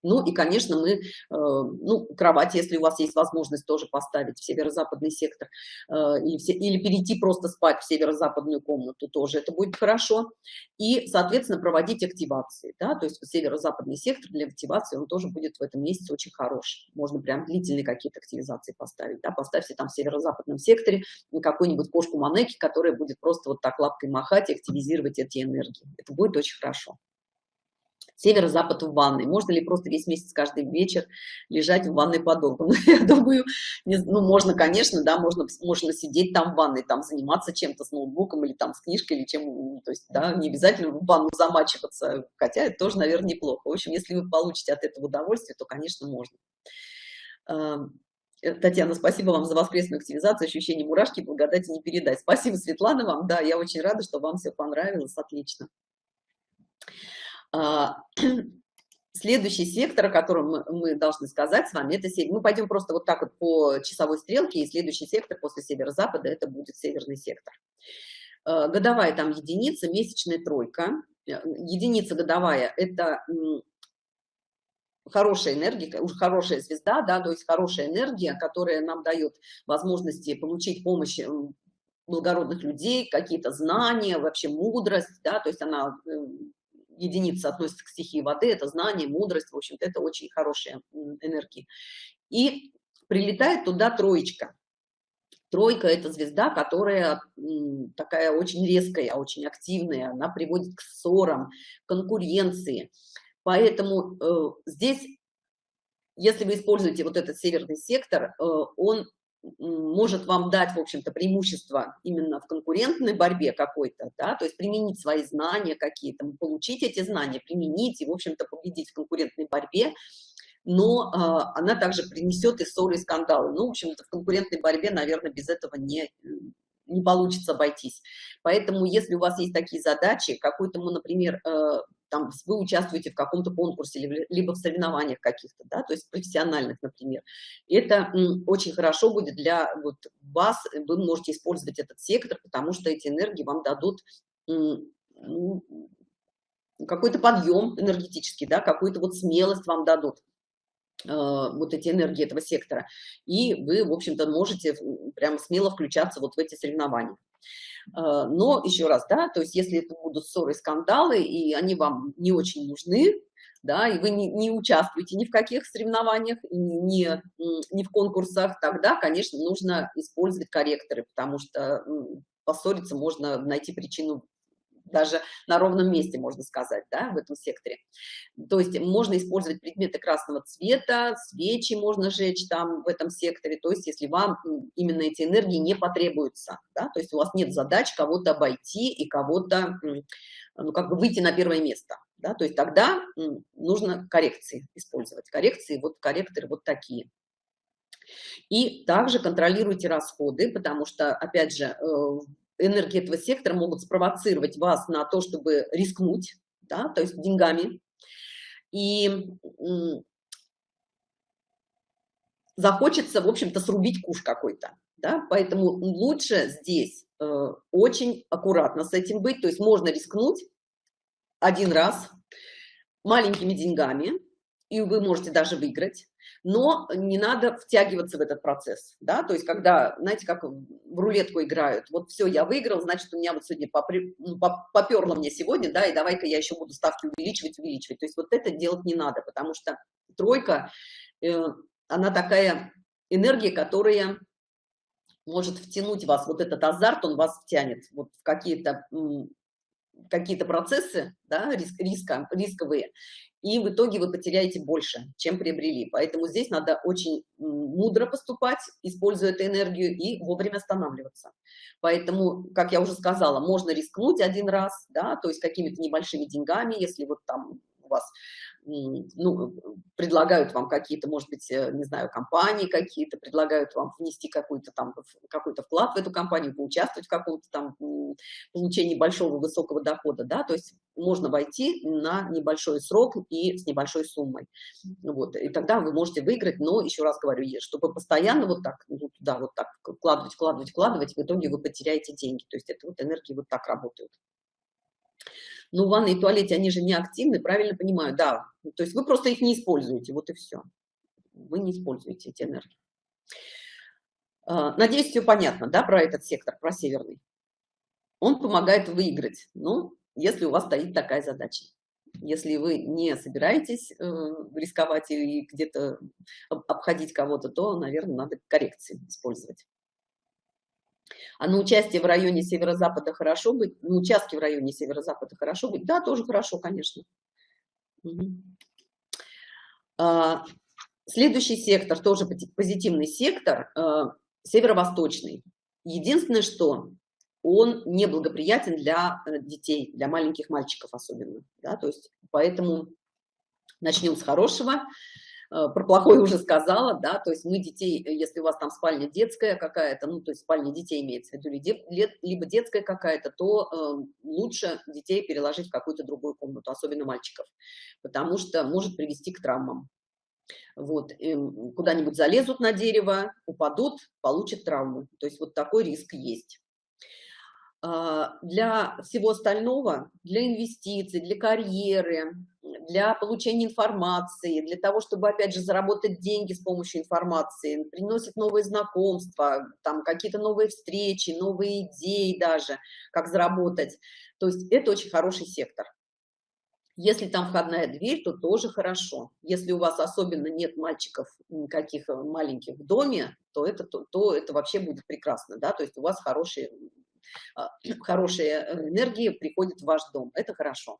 A: Ну и, конечно, мы, э, ну, кровать, если у вас есть возможность тоже поставить в северо-западный сектор, э, или, все, или перейти просто спать в северо-западную комнату, тоже это будет хорошо. И, соответственно, проводить активации, да, то есть северо-западный сектор для активации, он тоже будет в этом месяце очень хороший. Можно прям длительные какие-то активизации поставить, да, поставьте там в северо-западном секторе какую-нибудь кошку Манеки, которая будет просто вот так лапкой махать и активизировать эти энергии. Это будет очень хорошо северо-запад в ванной. Можно ли просто весь месяц, каждый вечер лежать в ванной подолгу? Ну, я думаю, не, ну, можно, конечно, да, можно, можно сидеть там в ванной, там заниматься чем-то с ноутбуком или там с книжкой или чем, то есть, да, не обязательно в ванну замачиваться, хотя это тоже, наверное, неплохо. В общем, если вы получите от этого удовольствие, то, конечно, можно. Э, Татьяна, спасибо вам за воскресную активизацию, ощущение мурашки, благодати не передать. Спасибо, Светлана, вам, да, я очень рада, что вам все понравилось, отлично. А, следующий сектор, о котором мы, должны сказать с вами, это север. Мы пойдем просто вот так вот по часовой стрелке, и следующий сектор после северо-запада это будет северный сектор. А, годовая там единица, месячная тройка. Э, единица годовая – это хорошая энергия, уже хорошая звезда, да, то есть хорошая энергия, которая нам дает возможности получить помощь благородных людей, какие-то знания, вообще мудрость, да, то есть она единица относится к стихии воды, это знание, мудрость, в общем-то, это очень хорошие энергии. И прилетает туда троечка. Тройка – это звезда, которая такая очень резкая, очень активная, она приводит к ссорам, конкуренции. Поэтому э, здесь, если вы используете вот этот северный сектор, э, он может вам дать, в общем-то, преимущество именно в конкурентной борьбе какой-то, да, то есть применить свои знания какие-то, получить эти знания, применить и, в общем-то, победить в конкурентной борьбе, но э, она также принесет и ссоры, и скандалы. Ну, в общем-то, в конкурентной борьбе, наверное, без этого не, не получится обойтись. Поэтому, если у вас есть такие задачи, какой-то, например, э, там вы участвуете в каком-то конкурсе, либо в соревнованиях каких-то, да, то есть профессиональных, например. Это очень хорошо будет для вот, вас, вы можете использовать этот сектор, потому что эти энергии вам дадут ну, какой-то подъем энергетический, да, какую-то вот смелость вам дадут э, вот эти энергии этого сектора, и вы, в общем-то, можете прямо смело включаться вот в эти соревнования. Э, но еще раз, да, то есть если это будут ссоры, скандалы, и они вам не очень нужны, да, и вы не, не участвуете ни в каких соревнованиях, ни, ни в конкурсах, тогда, конечно, нужно использовать корректоры, потому что поссориться можно найти причину даже на ровном месте, можно сказать, да, в этом секторе. То есть можно использовать предметы красного цвета, свечи можно жечь там в этом секторе, то есть если вам именно эти энергии не потребуются, да, то есть у вас нет задач кого-то обойти и кого-то, ну, как бы выйти на первое место, да, то есть тогда нужно коррекции использовать, коррекции, вот корректоры вот такие. И также контролируйте расходы, потому что, опять же, э, энергии этого сектора могут спровоцировать вас на то, чтобы рискнуть, да, то есть деньгами. И захочется, в общем-то, срубить куш какой-то. Да? Поэтому лучше здесь э, очень аккуратно с этим быть. То есть можно рискнуть, один раз маленькими деньгами, и вы можете даже выиграть, но не надо втягиваться в этот процесс, да, то есть когда, знаете, как в рулетку играют, вот все, я выиграл, значит, у меня вот сегодня попри, ну, поперло мне сегодня, да, и давай-ка я еще буду ставки увеличивать, увеличивать, то есть вот это делать не надо, потому что тройка, э, она такая энергия, которая может втянуть вас, вот этот азарт, он вас втянет вот в какие-то какие-то процессы, да, риск, риска, рисковые, и в итоге вы потеряете больше, чем приобрели. Поэтому здесь надо очень мудро поступать, используя эту энергию и вовремя останавливаться. Поэтому, как я уже сказала, можно рискнуть один раз, да, то есть какими-то небольшими деньгами, если вот там у вас ну, предлагают вам какие-то, может быть, э, не знаю, компании какие-то, предлагают вам внести какой-то там, какой-то вклад в эту компанию, поучаствовать в каком-то там получении большого высокого дохода, да, то есть можно войти на небольшой срок и с небольшой суммой, вот, и тогда вы можете выиграть, но, еще раз говорю, чтобы постоянно вот так, ну, туда вот так вкладывать, вкладывать, вкладывать, в итоге вы потеряете деньги, то есть это вот энергии вот так работают. Ну, ванны и туалете, они же не активны, правильно понимаю, да. То есть вы просто их не используете, вот и все. Вы не используете эти энергии. А, надеюсь, все понятно, да, про этот сектор, про северный. Он помогает выиграть, ну, если у вас стоит такая задача. Если вы не собираетесь э, рисковать и где-то обходить кого-то, то, наверное, надо коррекции использовать. А на участие в районе северо-запада хорошо быть? На участке в районе северо-запада хорошо быть? Да, тоже хорошо, конечно. А, следующий сектор, тоже позитивный сектор, а, северо-восточный. Единственное, что он неблагоприятен для э, детей, для маленьких мальчиков особенно. Да? То есть, поэтому начнем с хорошего. Э, про плохое уже сказала, да, то есть мы детей, э, если у вас там спальня детская какая-то, ну, то есть спальня детей имеется в виду, либо детская какая-то, то э, лучше детей переложить в какую-то другую комнату, особенно мальчиков, потому что может привести к травмам. Вот, куда-нибудь залезут на дерево, упадут, получат травму, то есть вот такой риск есть. А, для всего остального, для инвестиций, для карьеры, для получения информации, для того, чтобы, опять же, заработать деньги с помощью информации, приносит новые знакомства, там какие-то новые встречи, новые идеи даже, как заработать. То есть это очень хороший сектор. Если там входная дверь, то тоже хорошо. Если у вас особенно нет мальчиков никаких э, маленьких в доме, то это, то, то это вообще будет прекрасно, да, то есть у вас хорошие, а, хорошая э, энергия приходит в ваш дом, это хорошо.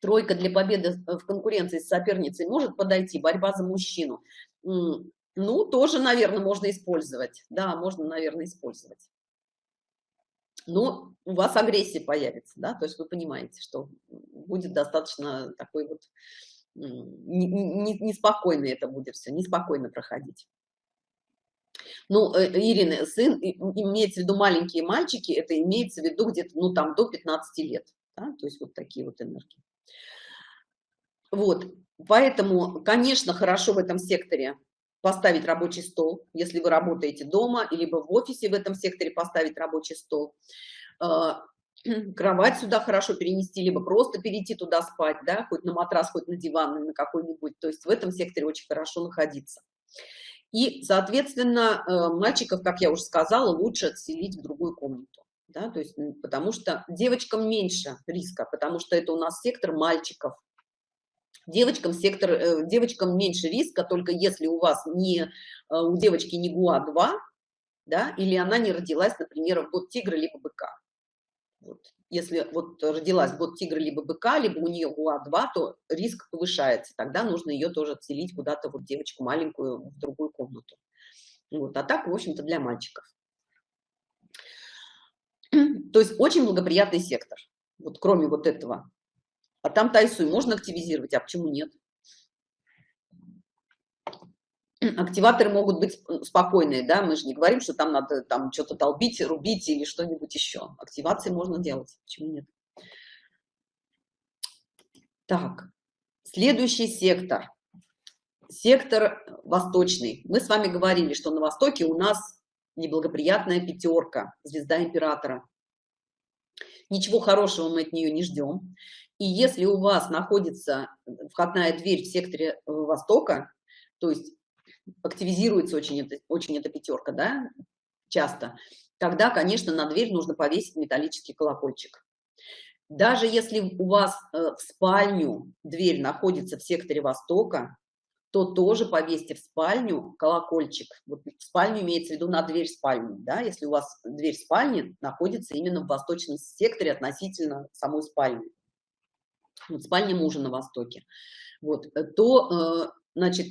A: тройка для победы в конкуренции с соперницей может подойти, борьба за мужчину. Ну, тоже, наверное, можно использовать. Да, можно, наверное, использовать. Но у вас агрессия появится, да, то есть вы понимаете, что будет достаточно такой вот неспокойно это будет все, неспокойно проходить. Ну, э, Ирина, сын, имеется в виду маленькие мальчики, это имеется в виду где-то, ну, там, до 15 лет, да, то есть вот такие вот энергии. Вот, поэтому, конечно, хорошо в этом секторе поставить рабочий стол, если вы работаете дома, либо в офисе в этом секторе поставить рабочий стол. А, кровать сюда хорошо перенести, либо просто перейти туда спать, да, хоть на матрас, хоть на диван, на какой-нибудь. То есть в этом секторе очень хорошо находиться. И, соответственно, э, мальчиков, как я уже сказала, лучше отселить в другую комнату. Да, то есть, потому что девочкам меньше риска, потому что это у нас сектор мальчиков, Девочкам сектор, э, девочкам меньше риска, только если у вас не, э, у девочки не ГУА-2, да, или она не родилась, например, в год тигра либо быка. Вот. Если вот родилась год тигра либо быка, либо у нее ГУА-2, то риск повышается. Тогда нужно ее тоже отселить куда-то, вот девочку маленькую, в другую комнату. Вот. А так, в общем-то, для мальчиков. То есть очень благоприятный сектор. Вот кроме вот этого а там тайсуй можно активизировать, а почему нет? Активаторы могут быть спокойные, да, мы же не говорим, что там надо там что-то толбить, рубить или что-нибудь еще. Активации можно делать, почему нет? Так, следующий сектор. Сектор восточный. Мы с вами говорили, что на востоке у нас неблагоприятная пятерка, звезда императора. Ничего хорошего мы от нее не ждем. И если у вас находится входная дверь в секторе э, Востока, то есть активизируется очень, это, очень эта пятерка, да, часто, тогда, конечно, на дверь нужно повесить металлический колокольчик. Даже если у вас э, в спальню дверь находится в секторе Востока, то тоже повесьте в спальню колокольчик. Вот в спальню имеется в виду на дверь спальни, да, если у вас дверь спальни находится именно в восточном секторе относительно самой спальни. Вот спальня мужа на востоке. Вот, э, то, э, значит,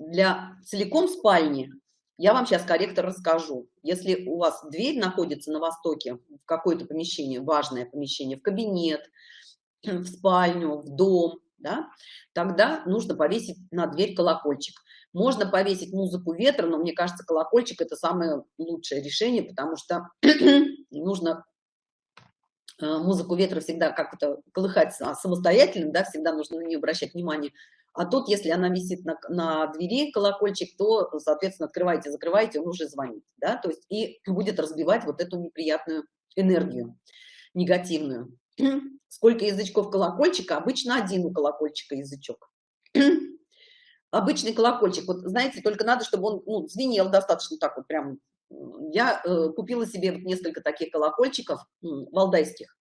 A: для целиком спальни я вам сейчас корректор расскажу. Если у вас дверь находится на востоке, в какое-то помещение, важное помещение, в кабинет, в спальню, в дом, да, тогда нужно повесить на дверь колокольчик. Можно повесить музыку ветра, но мне кажется, колокольчик – это самое лучшее решение, потому что нужно э, музыку ветра всегда как-то колыхать самостоятельно, да, всегда нужно на нее обращать внимание. А тут, если она висит на, на двери, колокольчик, то, соответственно, открываете, закрываете, он уже звонит, да, то есть и будет разбивать вот эту неприятную энергию, негативную. Сколько язычков колокольчика? Обычно один у колокольчика язычок. Обычный колокольчик, вот знаете, только надо, чтобы он ну, звенел достаточно так вот прям. Я э, купила себе вот несколько таких колокольчиков э, валдайских.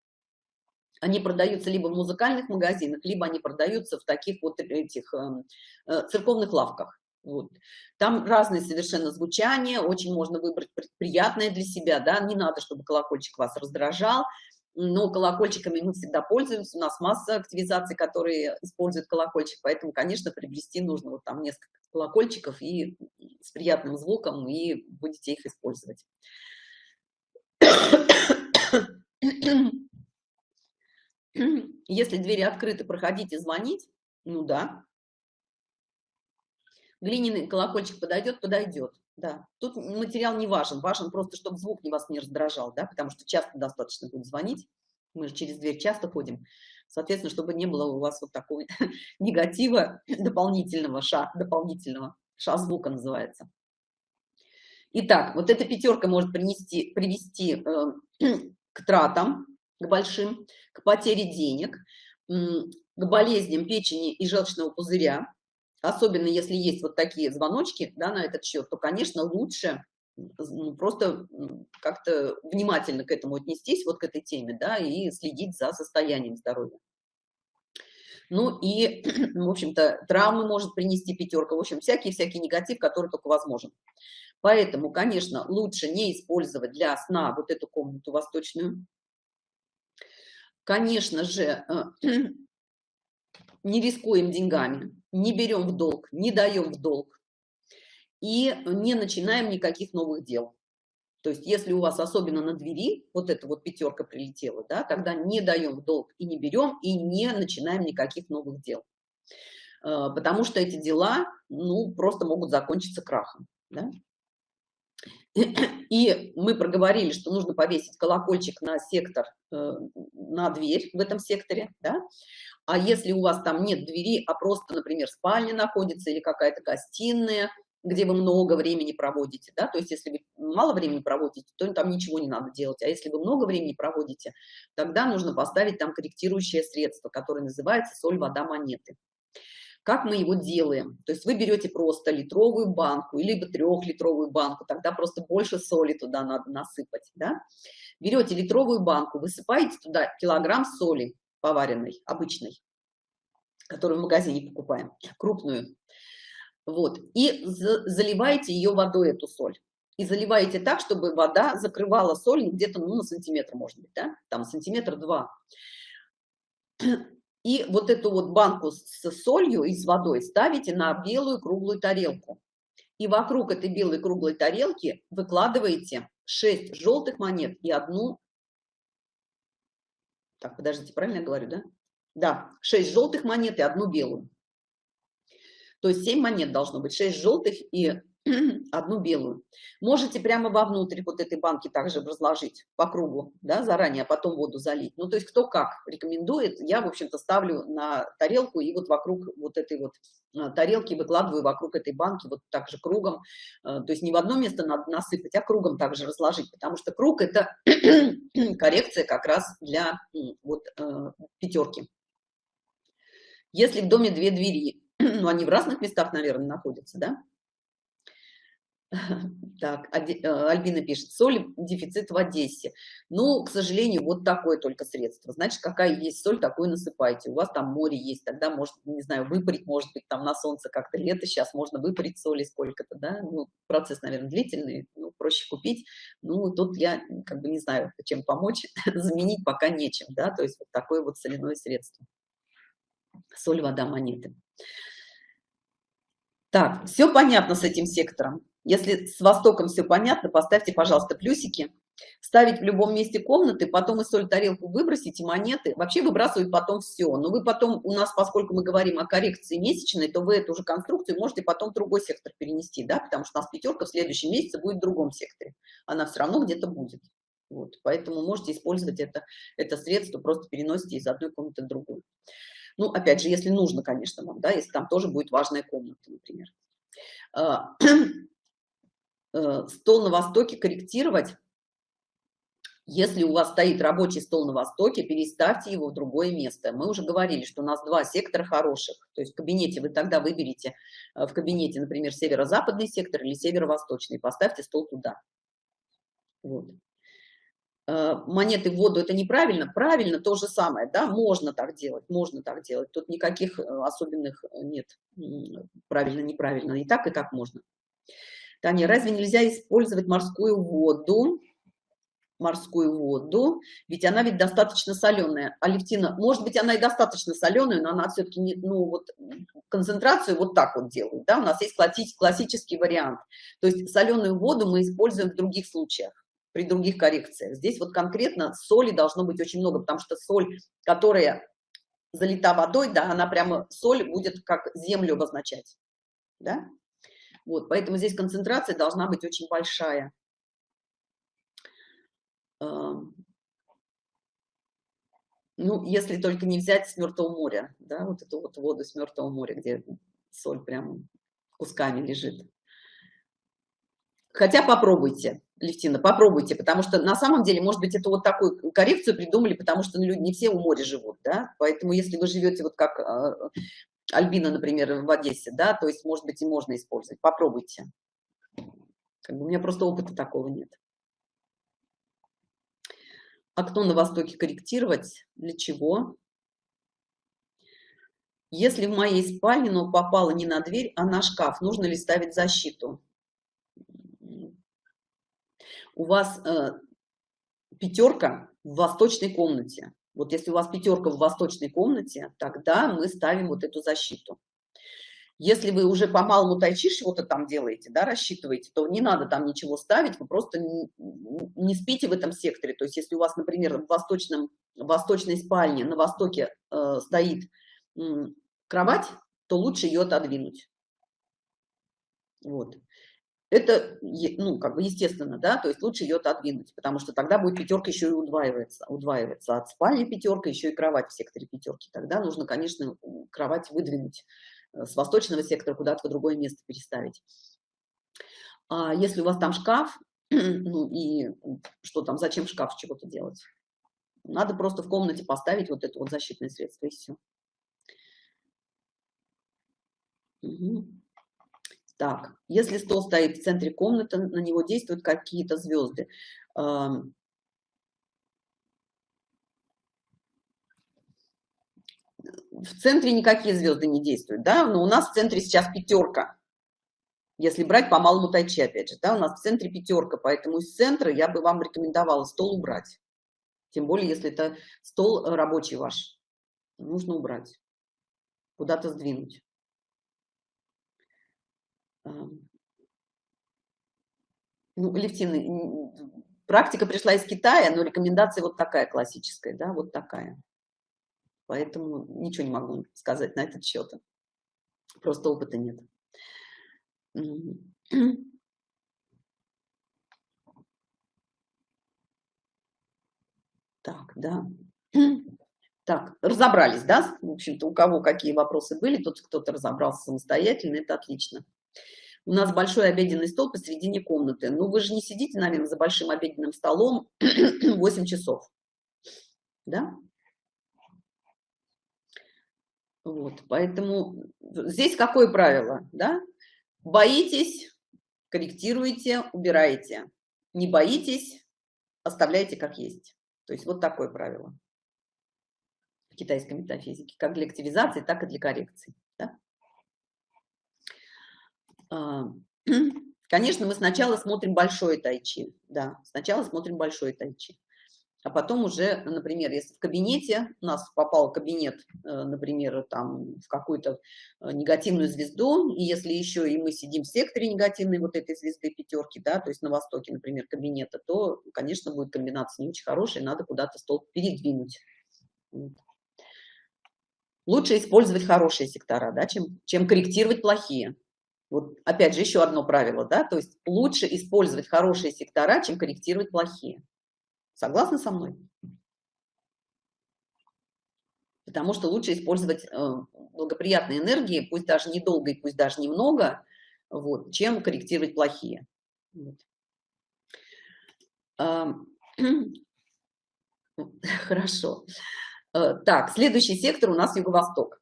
A: Они продаются либо в музыкальных магазинах, либо они продаются в таких вот этих э, э, церковных лавках. Вот. Там разные совершенно звучания, очень можно выбрать приятное для себя, да, не надо, чтобы колокольчик вас раздражал, но колокольчиками мы всегда пользуемся, у нас масса активизаций, которые используют колокольчик, поэтому, конечно, приобрести нужно вот там несколько колокольчиков и с приятным звуком, и будете их использовать. Если двери открыты, проходите звонить, ну да. Глиняный колокольчик подойдет, подойдет да. Тут материал не важен, важен просто, чтобы звук не вас не раздражал, да, потому что часто достаточно будет звонить, мы же через дверь часто ходим, соответственно, чтобы не было у вас вот такого негатива дополнительного, ша, дополнительного, ша звука называется. Итак, вот эта пятерка может принести, привести э, к тратам, к большим, к потере денег, к болезням печени и желчного пузыря, особенно если есть вот такие звоночки да, на этот счет, то, конечно, лучше ну, просто как-то внимательно к этому отнестись, вот к этой теме, да, и следить за состоянием здоровья. Ну и, в общем-то, травмы может принести пятерка, в общем, всякий-всякий негатив, который только возможен. Поэтому, конечно, лучше не использовать для сна вот эту комнату восточную. Конечно же, не рискуем деньгами, не берем в долг, не даем в долг и не начинаем никаких новых дел. То есть если у вас особенно на двери вот эта вот пятерка прилетела, да, тогда не даем в долг и не берем, и не начинаем никаких новых дел. Э, потому что эти дела, ну, просто могут закончиться крахом. Да? И мы проговорили, что нужно повесить колокольчик на сектор, э, на дверь в этом секторе, да? А если у вас там нет двери, а просто, например, спальня находится или какая-то гостиная, где вы много времени проводите, да, то есть если вы мало времени проводите, то там ничего не надо делать, а если вы много времени проводите, тогда нужно поставить там корректирующее средство, которое называется соль, вода, монеты. Как мы его делаем? То есть вы берете просто литровую банку, либо трехлитровую банку, тогда просто больше соли туда надо насыпать, да? Берете литровую банку, высыпаете туда килограмм соли, поваренной, обычной, которую в магазине покупаем, крупную. Вот. И заливаете ее водой, эту соль. И заливаете так, чтобы вода закрывала соль где-то ну, на сантиметр, может быть, да? Там сантиметр-два. И вот эту вот банку с солью и с водой ставите на белую круглую тарелку. И вокруг этой белой круглой тарелки выкладываете 6 желтых монет и одну так, подождите, правильно я говорю, да? Да, 6 желтых монет и одну белую. То есть 7 монет должно быть, 6 желтых и одну белую. Можете прямо вовнутрь вот этой банки также разложить по кругу, да, заранее, а потом воду залить. Ну, то есть кто как рекомендует, я, в общем-то, ставлю на тарелку и вот вокруг вот этой вот э, тарелки выкладываю вокруг этой банки вот так же кругом. Э, то есть не в одно место надо насыпать, а кругом также разложить, потому что круг – это коррекция как раз для вот э, пятерки. Если в доме две двери, ну, они в разных местах, наверное, находятся, да, так, э, Альбина пишет, соль, дефицит в Одессе. Ну, к сожалению, вот такое только средство. Значит, какая есть соль, такую насыпайте. У вас там море есть, тогда, может, не знаю, выпарить, может быть, там на солнце как-то лето сейчас можно выпарить соли сколько-то, да. Ну, процесс, наверное, длительный, ну, проще купить. Ну, тут я как бы не знаю, чем помочь, заменить пока нечем, да, то есть вот такое вот соляное средство. Соль, вода, монеты. Так, все понятно с этим сектором. Если с Востоком все понятно, поставьте, пожалуйста, плюсики. Ставить в любом месте комнаты, потом и соль тарелку выбросите, монеты. Вообще выбрасывать потом все. Но вы потом, у нас, поскольку мы говорим о коррекции месячной, то вы эту же конструкцию можете потом в другой сектор перенести, да, потому что у нас пятерка в следующем месяце будет в другом секторе. Она все равно где-то будет. Вот, поэтому можете использовать это, это средство, просто переносите из одной комнаты в другую. Ну, опять же, если нужно, конечно, вам, да, если там тоже будет важная комната, например. Э, стол на востоке корректировать. Если у вас стоит рабочий стол на востоке, переставьте его в другое место. Мы уже говорили, что у нас два сектора хороших. То есть в кабинете вы тогда выберете, э, в кабинете, например, северо-западный сектор или северо-восточный. Поставьте стол туда. Вот. Э, монеты в воду это неправильно правильно то же самое да можно так делать можно так делать тут никаких особенных нет правильно неправильно и так и так можно Таня, разве нельзя использовать морскую воду? Морскую воду? Ведь она ведь достаточно соленая алевтина может быть она и достаточно соленая но она все-таки не ну вот концентрацию вот так вот делают да? У нас есть классический вариант. То есть соленую воду мы используем в других случаях при других коррекциях. Здесь вот конкретно соли должно быть очень много, потому что соль, которая залита водой, да, она прямо, соль будет как землю обозначать, да? Вот, поэтому здесь концентрация должна быть очень большая. Ну, если только не взять с Мертвого моря, да, вот эту вот воду с Мертвого моря, где соль прям кусками лежит. Хотя попробуйте, Левтина, попробуйте, потому что на самом деле, может быть, это вот такую коррекцию придумали, потому что ну, люди не все у моря живут, да, поэтому если вы живете вот как э, Альбина, например, в Одессе, да, то есть, может быть, и можно использовать, попробуйте. Как бы у меня просто опыта такого нет. Окно на востоке корректировать, для чего? Если в моей спальне, но попало не на дверь, а на шкаф, нужно ли ставить защиту? у вас э, пятерка в восточной комнате. Вот если у вас пятерка в восточной комнате, тогда мы ставим вот эту защиту. Если вы уже по малому тайчи что-то там делаете, да, рассчитываете, то не надо там ничего ставить, вы просто не, не спите в этом секторе. То есть если у вас, например, в, восточном, в восточной спальне на востоке э, стоит э, кровать, то лучше ее отодвинуть. Вот это, ну, как бы естественно, да, то есть лучше ее отодвинуть, потому что тогда будет пятерка еще и удваивается, удваивается от спальни пятерка, еще и кровать в секторе пятерки. Тогда нужно, конечно, кровать выдвинуть э, с восточного сектора куда-то в другое место переставить. А если у вас там шкаф, ну и что там, зачем шкаф чего-то делать? Надо просто в комнате поставить вот это вот защитное средство и все. Угу. Так, если стол стоит в центре комнаты, на него действуют какие-то звезды. В центре никакие звезды не действуют, да, но у нас в центре сейчас пятерка. Если брать по малому тайчи, опять же, да, у нас в центре пятерка, поэтому из центра я бы вам рекомендовала стол убрать. Тем более, если это стол рабочий ваш, нужно убрать, куда-то сдвинуть. Ну, Левтина, практика пришла из Китая, но рекомендация вот такая классическая, да, вот такая. Поэтому ничего не могу сказать на этот счет. Просто опыта нет. Так, да. Так, разобрались, да? В общем-то, у кого какие вопросы были, тот кто-то разобрался самостоятельно, это отлично. У нас большой обеденный стол посередине комнаты. Ну, вы же не сидите, наверное, за большим обеденным столом 8 часов, да? Вот, поэтому здесь какое правило, да? Боитесь, корректируете, убираете. Не боитесь, оставляйте как есть. То есть вот такое правило китайской метафизики, как для активизации, так и для коррекции. А, конечно, мы сначала смотрим большое тайчи, да, сначала смотрим большое тайчи, а потом уже, например, если в кабинете у нас попал кабинет, э, например, там в какую-то э, негативную звезду, и если еще и мы сидим в секторе негативной вот этой звезды пятерки, да, то есть на востоке, например, кабинета, то, конечно, будет комбинация не очень хорошая, надо куда-то стол передвинуть. Лучше использовать хорошие сектора, да, чем, чем корректировать плохие. Вот опять же еще одно правило, да, то есть лучше использовать хорошие сектора, чем корректировать плохие. Согласны со мной? Потому что лучше использовать э, благоприятные энергии, пусть даже недолго и пусть даже немного, вот, чем корректировать плохие. Вот. Хорошо. Э, так, следующий сектор у нас юго-восток.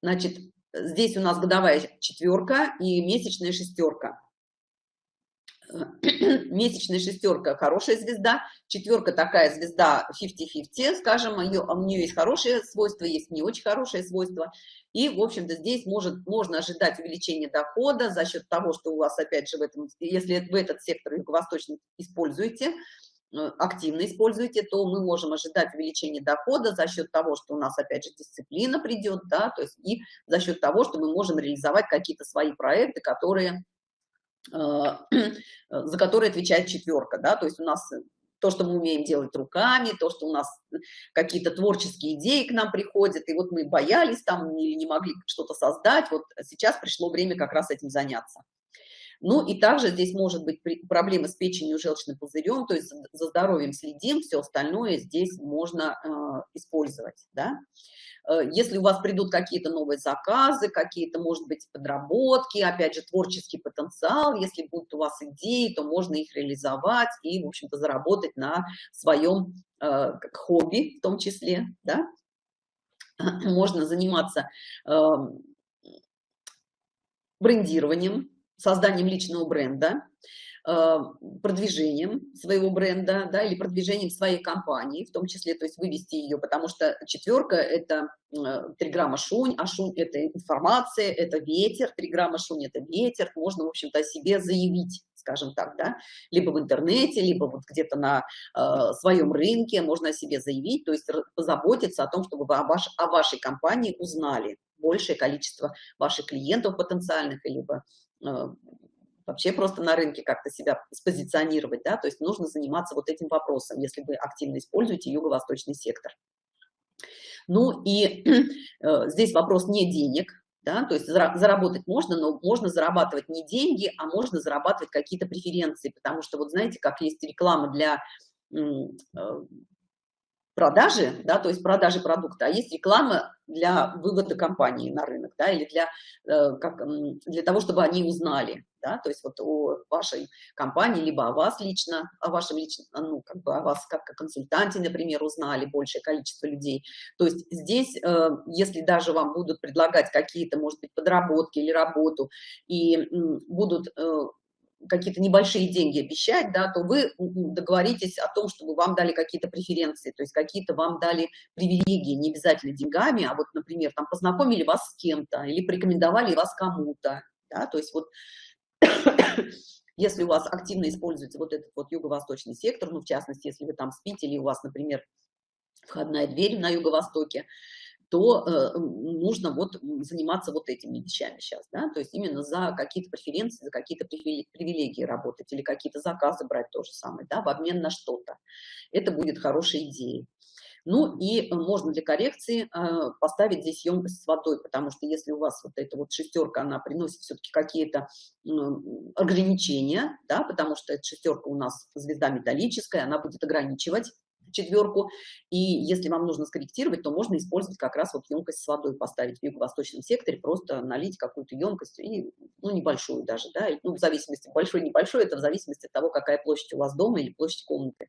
A: Значит, здесь у нас годовая четверка и месячная шестерка. Месячная шестерка хорошая звезда, четверка такая звезда 50-50, скажем, у нее есть хорошие свойства, есть не очень хорошие свойства. И, в общем-то, здесь может, можно ожидать увеличения дохода за счет того, что у вас, опять же, в этом, если вы этот сектор юго-восточный используете, активно используете, то мы можем ожидать увеличения дохода за счет того, что у нас, опять же, дисциплина придет, да, то есть и за счет того, что мы можем реализовать какие-то свои проекты, которые, э, за которые отвечает четверка, да, то есть у нас то, что мы умеем делать руками, то, что у нас какие-то творческие идеи к нам приходят, и вот мы боялись там или не могли что-то создать, вот сейчас пришло время как раз этим заняться. Ну и также здесь может быть проблемы с печенью, желчным пузырем, то есть за здоровьем следим, все остальное здесь можно э, использовать. Да? Э, если у вас придут какие-то новые заказы, какие-то, может быть, подработки, опять же, творческий потенциал, если будут у вас идеи, то можно их реализовать и, в общем-то, заработать на своем э, хобби в том числе. Да? Можно заниматься э, брендированием, созданием личного бренда, э, продвижением своего бренда, да, или продвижением своей компании, в том числе, то есть вывести ее, потому что четверка – это э, три грамма шунь, а шунь – это информация, это ветер, три грамма шунь – это ветер, можно, в общем-то, о себе заявить, скажем так, да, либо в интернете, либо вот где-то на э, своем рынке можно о себе заявить, то есть позаботиться о том, чтобы вы о, ваш, о вашей компании узнали большее количество ваших клиентов потенциальных, либо вообще просто на рынке как-то себя спозиционировать, да, то есть нужно заниматься вот этим вопросом, если вы активно используете юго-восточный сектор. Ну и э, здесь вопрос не денег, да, то есть заработать можно, но можно зарабатывать не деньги, а можно зарабатывать какие-то преференции, потому что вот знаете, как есть реклама для э, продажи, да, то есть продажи продукта, а есть реклама для вывода компании на рынок, да, или для, э, как, для того, чтобы они узнали, да, то есть вот о вашей компании, либо о вас лично, о вашем личном, ну, как бы о вас как о консультанте, например, узнали большее количество людей. То есть здесь, э, если даже вам будут предлагать какие-то, может быть, подработки или работу, и будут э, какие-то небольшие деньги обещать, да, то вы договоритесь о том, чтобы вам дали какие-то преференции, то есть какие-то вам дали привилегии, не обязательно деньгами, а вот, например, там познакомили вас с кем-то или порекомендовали вас кому-то, да, то есть вот если у вас активно используется вот этот вот юго-восточный сектор, ну, в частности, если вы там спите или у вас, например, входная дверь на юго-востоке, то э, нужно вот заниматься вот этими вещами сейчас, да, то есть именно за какие-то преференции, за какие-то привилегии работать или какие-то заказы брать то же самое, да, в обмен на что-то. Это будет хорошей идеей. Ну и можно для коррекции э, поставить здесь емкость с водой, потому что если у вас вот эта вот шестерка, она приносит все-таки какие-то ограничения, да, потому что эта шестерка у нас звезда металлическая, она будет ограничивать четверку. И если вам нужно скорректировать, то можно использовать как раз вот емкость с водой, поставить в юго-восточном секторе, просто налить какую-то емкость, и, ну, небольшую даже, да, ну, в зависимости, большой, небольшой, это в зависимости от того, какая площадь у вас дома или площадь комнаты.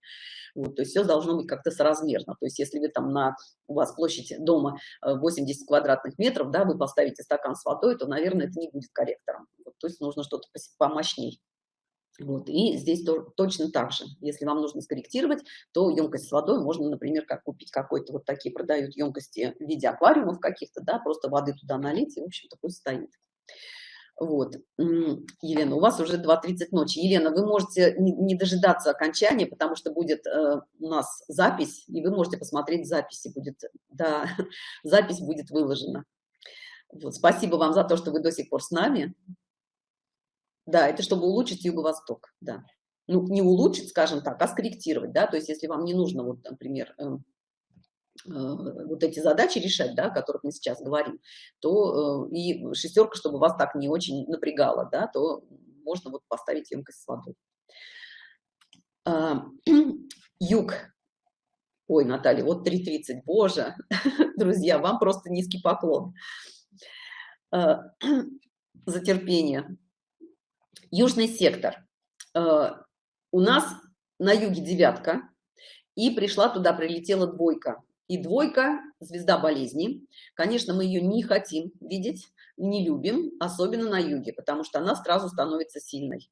A: Вот, то есть все должно быть как-то соразмерно. То есть если вы там на, у вас площадь дома 80 э, квадратных метров, да, вы поставите стакан с водой, то, наверное, это не будет корректором. Вот, то есть нужно что-то помощней. Вот, и здесь то, точно так же. Если вам нужно скорректировать, то емкость с водой можно, например, как купить какой-то, вот такие продают емкости в виде аквариумов каких-то, да, просто воды туда налить, и, в общем-то, пусть стоит. Вот, Елена, у вас уже 2.30 ночи. Елена, вы можете не, не дожидаться окончания, потому что будет э, у нас запись, и вы можете посмотреть записи, будет, да, запись будет выложена. Вот, спасибо вам за то, что вы до сих пор с нами. Да, это чтобы улучшить юго-восток, да. Ну, не улучшить, скажем так, а скорректировать, да, то есть если вам не нужно, вот, например, э, э, вот эти задачи решать, да, о которых мы сейчас говорим, то э, и шестерка, чтобы вас так не очень напрягала, да, то можно вот поставить емкость с водой. А, юг. Ой, Наталья, вот 3.30, боже, друзья, вам просто низкий поклон а, за терпение. Южный сектор. Э, у нас на юге девятка, и пришла туда, прилетела двойка. И двойка – звезда болезни. Конечно, мы ее не хотим видеть, не любим, особенно на юге, потому что она сразу становится сильной,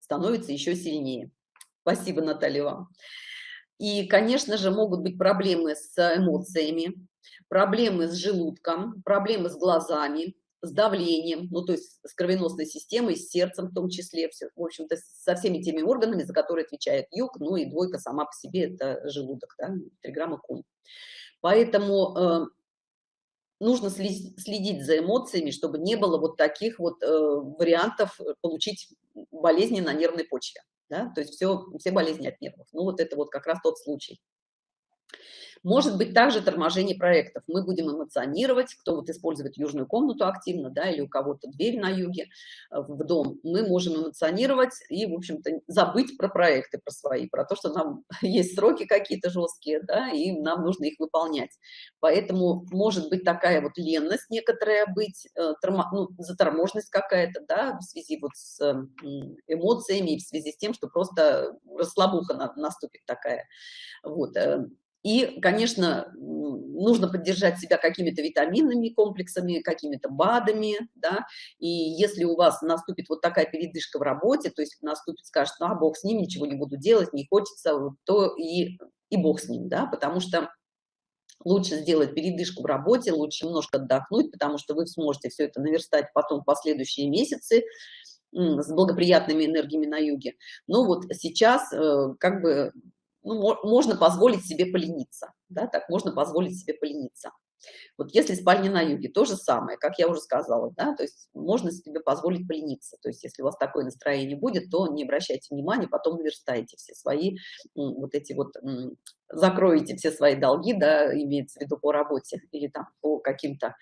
A: становится еще сильнее. Спасибо, Наталья, вам. И, конечно же, могут быть проблемы с эмоциями, проблемы с желудком, проблемы с глазами, с давлением, ну, то есть с кровеносной системой, с сердцем в том числе, все, в общем-то, со всеми теми органами, за которые отвечает юг, ну и двойка сама по себе – это желудок, да, 3 грамма кун. Поэтому э, нужно следить за эмоциями, чтобы не было вот таких вот э, вариантов получить болезни на нервной почве, да, то есть все, все болезни от нервов. Ну, вот это вот как раз тот случай. Может быть также торможение проектов. Мы будем эмоционировать, кто вот использует южную комнату активно, да, или у кого-то дверь на юге э, в дом, мы можем эмоционировать и, в общем-то, забыть про проекты, про свои, про то, что нам есть сроки какие-то жесткие, да, и нам нужно их выполнять. Поэтому может быть такая вот ленность некоторая быть, э, тормо, ну, заторможенность какая-то, да, в связи вот с эмоциями в связи с тем, что просто расслабуха наступит такая. Вот. И, конечно, нужно поддержать себя какими-то витаминными комплексами, какими-то БАДами, да, и если у вас наступит вот такая передышка в работе, то есть наступит, скажет, ну, а бог с ним, ничего не буду делать, не хочется, то и, и бог с ним, да, потому что лучше сделать передышку в работе, лучше немножко отдохнуть, потому что вы сможете все это наверстать потом в последующие месяцы, с благоприятными энергиями на юге. Но вот сейчас э, как бы ну, можно позволить себе полениться, да, так можно позволить себе полениться. Вот если спальня на юге, то же самое, как я уже сказала, да, то есть можно себе позволить полениться. То есть если у вас такое настроение будет, то не обращайте внимания, потом наверстаете все свои вот эти вот, закроете все свои долги, да, имеется в виду по работе или там по каким-то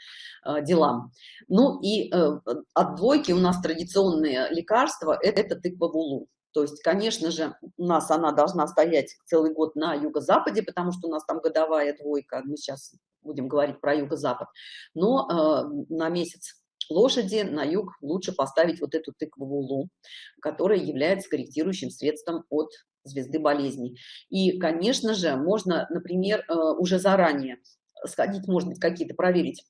A: э, делам. Ну и э, от двойки у нас традиционные лекарства – это, тыква вулу. То есть, конечно же, у нас она должна стоять целый год на юго-западе, потому что у нас там годовая двойка, мы сейчас будем говорить про юго-запад, но э, на месяц лошади на юг лучше поставить вот эту тыкву лу, которая является корректирующим средством от звезды болезней. И, конечно же, можно, например, э, уже заранее сходить, может быть, какие-то проверить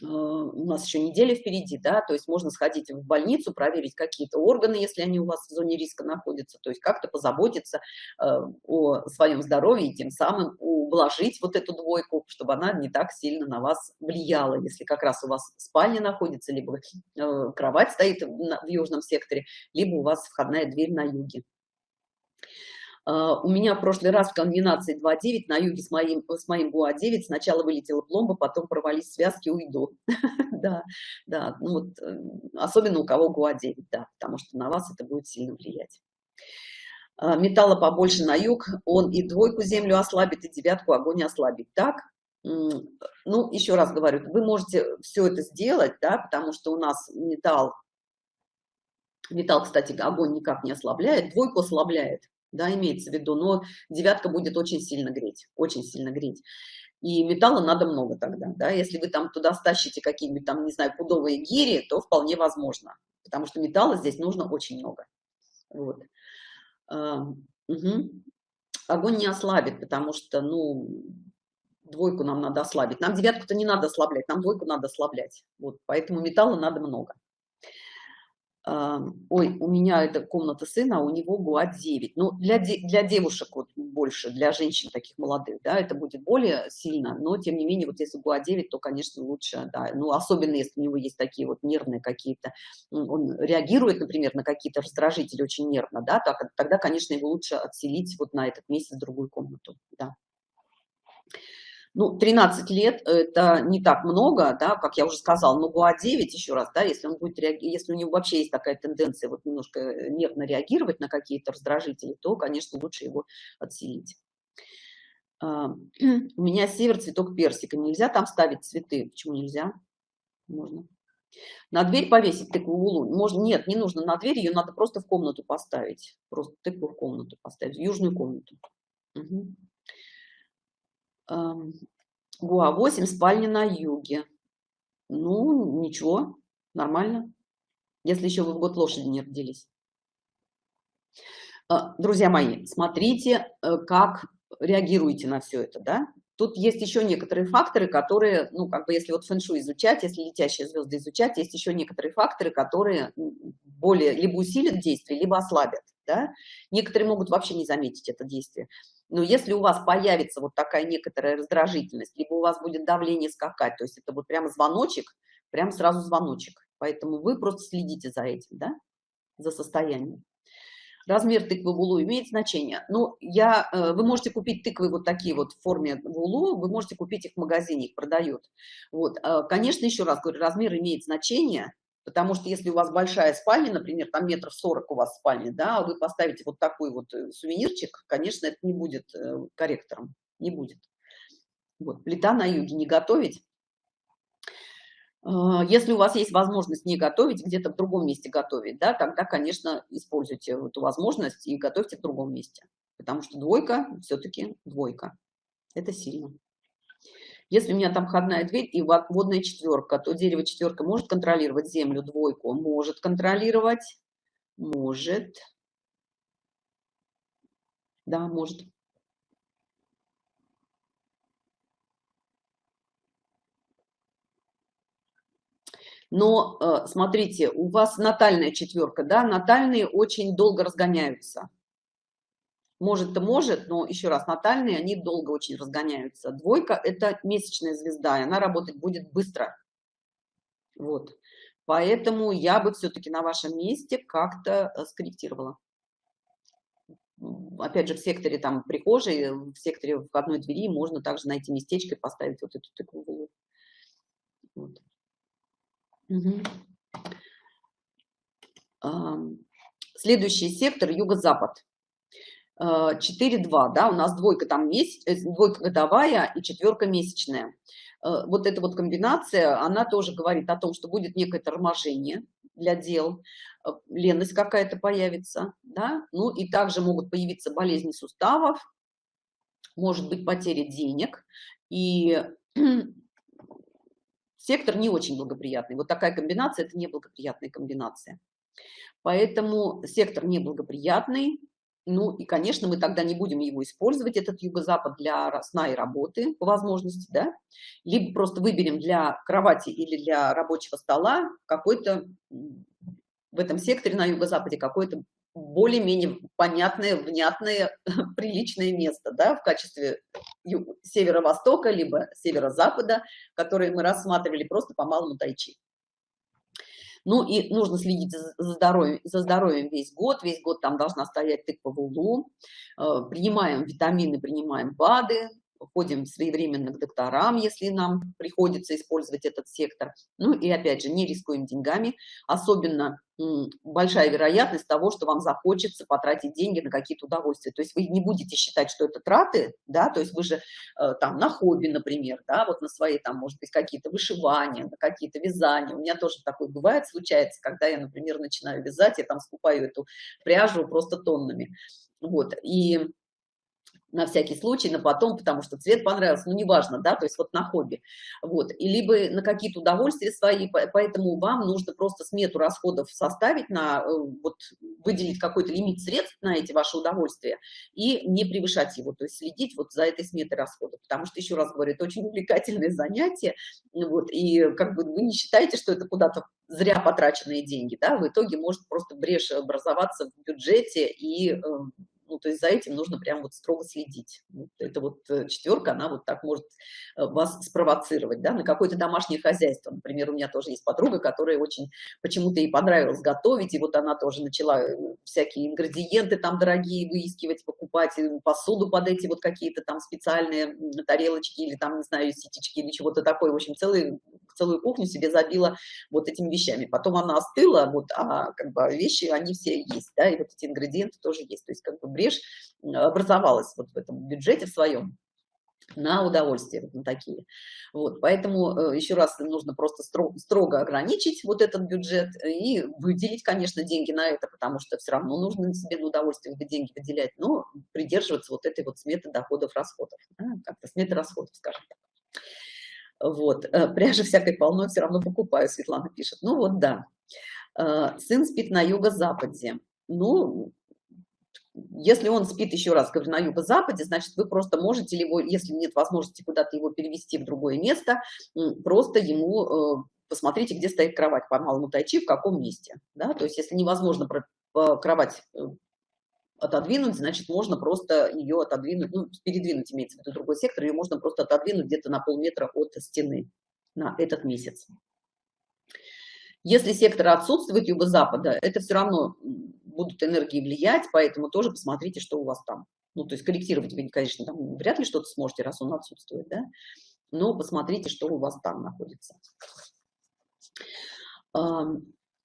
A: у нас еще неделя впереди, да, то есть можно сходить в больницу, проверить какие-то органы, если они у вас в зоне риска находятся, то есть как-то позаботиться э, о своем здоровье и тем самым ублажить вот эту двойку, чтобы она не так сильно на вас влияла, если как раз у вас спальня находится, либо э, кровать стоит в южном секторе, либо у вас входная дверь на юге. А, у меня в прошлый раз в комбинации 2.9 на юге с моим, с моим ГУА-9 сначала вылетела пломба, потом порвались связки, уйду. да, да, ну вот, э, особенно у кого ГУА-9, да, потому что на вас это будет сильно влиять. А, металла побольше на юг, он и двойку землю ослабит, и девятку огонь ослабит. Так? Ну, еще раз говорю, вы можете все это сделать, да, потому что у нас металл, металл, кстати, огонь никак не ослабляет, двойку ослабляет, да, имеется в виду, но девятка будет очень сильно греть, очень сильно греть. И металла надо много тогда, да, если вы там туда стащите какие-нибудь там, не знаю, пудовые гири, то вполне возможно, потому что металла здесь нужно очень много. Вот. Угу. Огонь не ослабит, потому что, ну, двойку нам надо ослабить. Нам девятку-то не надо ослаблять, нам двойку надо ослаблять. Вот, поэтому металла надо много ой, у меня это комната сына, а у него гуат 9. Ну, для, для девушек вот больше, для женщин таких молодых, да, это будет более сильно, но тем не менее, вот если гуат 9, то, конечно, лучше, да, ну, особенно если у него есть такие вот нервные какие-то, он реагирует, например, на какие-то раздражители очень нервно, да, так, тогда, конечно, его лучше отселить вот на этот месяц в другую комнату, да. Ну, 13 лет – это не так много, да, как я уже сказала, но ГУА-9, еще раз, да, если он будет реагировать, если у него вообще есть такая тенденция вот немножко э, нервно реагировать на какие-то раздражители, то, конечно, лучше его отселить. А, у меня север, цветок персика. Нельзя там ставить цветы. Почему нельзя? Можно. На дверь повесить тыкву улун? Можно, нет, не нужно на дверь, ее надо просто в комнату поставить. Просто тыкву в комнату поставить, в южную комнату. Угу. ГУА-8, спальня на юге. Ну, ничего, нормально. Если еще вы в год лошади не родились. А, друзья мои, смотрите, э, как реагируете на все это, да? Тут есть еще некоторые факторы, которые, ну, как бы, если вот фэншу изучать, если летящие звезды изучать, есть еще некоторые факторы, которые более либо усилят действие, либо ослабят, да? Некоторые могут вообще не заметить это действие. Но если у вас появится вот такая некоторая раздражительность, либо у вас будет давление скакать, то есть это вот прямо звоночек, прям сразу звоночек. Поэтому вы просто следите за этим, да, за состоянием. Размер тыквы в улу имеет значение. Ну, я, э, вы можете купить тыквы вот такие вот в форме в улу, вы можете купить их в магазине, их продают. Вот, э, конечно, еще раз говорю, размер имеет значение, Потому что если у вас большая спальня, например, там метров сорок у вас спальня, да, вы поставите вот такой вот э, сувенирчик, конечно, это не будет э, корректором, не будет. Вот, плита на юге не готовить. А, если у вас есть возможность не готовить, где-то в другом месте готовить, да, тогда, конечно, используйте эту возможность и готовьте в другом месте. Потому что двойка все-таки двойка. Это сильно. Если у меня там входная дверь и водная четверка, то дерево четверка может контролировать землю двойку? Может контролировать. Может. Да, может. Но э, смотрите, у вас натальная четверка, да, натальные очень долго разгоняются. Может-то может, но еще раз, натальные, они долго очень разгоняются. Двойка – это месячная звезда, и она работать будет быстро. Вот. Поэтому я бы все-таки на вашем месте как-то э, скорректировала. Опять же, в секторе там прихожей, в секторе входной двери можно также найти местечко и поставить вот эту тыкву. Вот. Угу. Следующий сектор – юго-запад. 4-2, да, у нас двойка там месяц, э, двойка годовая и четверка месячная. Э, вот эта вот комбинация, она тоже говорит о том, что будет некое торможение для дел, э, ленность какая-то появится, да, ну и также могут появиться болезни суставов, может быть потеря денег, и сектор не очень благоприятный. Вот такая комбинация – это неблагоприятная комбинация. Поэтому сектор неблагоприятный, ну и, конечно, мы тогда не будем его использовать, этот юго-запад, для сна и работы по возможности, да, либо просто выберем для кровати или для рабочего стола какой-то в этом секторе на юго-западе какое-то более-менее понятное, внятное, приличное место, да, в качестве северо-востока, либо северо-запада, которые мы рассматривали просто по малому тайчи. Ну и нужно следить за здоровьем, за здоровьем весь год. Весь год там должна стоять тыква в углу. Э, принимаем витамины, принимаем БАДы. Ходим своевременно к докторам, если нам приходится использовать этот сектор. Ну и опять же, не рискуем деньгами, особенно большая вероятность того, что вам захочется потратить деньги на какие-то удовольствия. То есть вы не будете считать, что это траты, да, то есть вы же э, там на хобби, например, да, вот на свои там, может быть, какие-то вышивания, на какие-то вязания. У меня тоже такое бывает, случается, когда я, например, начинаю вязать, я там скупаю эту пряжу просто тоннами. Вот, и на всякий случай, на потом, потому что цвет понравился, ну, неважно, да, то есть вот на хобби, вот, и либо на какие-то удовольствия свои, поэтому вам нужно просто смету расходов составить, на, э, вот, выделить какой-то лимит средств на эти ваши удовольствия и не превышать его, то есть следить вот за этой сметой расходов, потому что, еще раз говорю, это очень увлекательное занятие, вот, и как бы вы не считаете, что это куда-то зря потраченные деньги, да, в итоге может просто брешь образоваться в бюджете и эм, ну, то есть за этим нужно прям вот строго следить. Вот это вот э, четверка, она вот так может э, вас спровоцировать, да, на какое-то домашнее хозяйство. Например, у меня тоже есть подруга, которая очень почему-то ей понравилось готовить, и вот она тоже начала э, всякие ингредиенты там дорогие выискивать, покупать, посуду под эти вот какие-то там специальные тарелочки или там, не знаю, ситечки или чего-то такое. В общем, целый, целую кухню себе забила вот этими вещами. Потом она остыла, вот, а как бы вещи, они все есть, да, и вот эти ингредиенты тоже есть. То есть как бы брешь образовалась вот в этом бюджете в своем на удовольствие вот на такие. Вот, поэтому э, еще раз нужно просто строго, строго ограничить вот этот бюджет и выделить, конечно, деньги на это, потому что все равно нужно себе на удовольствие деньги выделять, но придерживаться вот этой вот сметы доходов, расходов, да, как-то сметы расходов, скажем так. Вот, э, пряжи всякой полной все равно покупаю, Светлана пишет. Ну вот, да. Э, сын спит на юго-западе. Ну, если он спит еще раз, говорю, на юго-западе, значит, вы просто можете его, если нет возможности куда-то его перевести в другое место, просто ему э, посмотрите, где стоит кровать по малому тайчи, в каком месте. Да? То есть, если невозможно кровать отодвинуть, значит, можно просто ее отодвинуть, ну, передвинуть, имеется в виду другой сектор, ее можно просто отодвинуть где-то на полметра от стены на этот месяц. Если сектор отсутствует юго-запада, это все равно будут энергии влиять, поэтому тоже посмотрите, что у вас там. Ну, то есть корректировать вы, конечно, там вряд ли что-то сможете, раз он отсутствует, да, но посмотрите, что у вас там находится.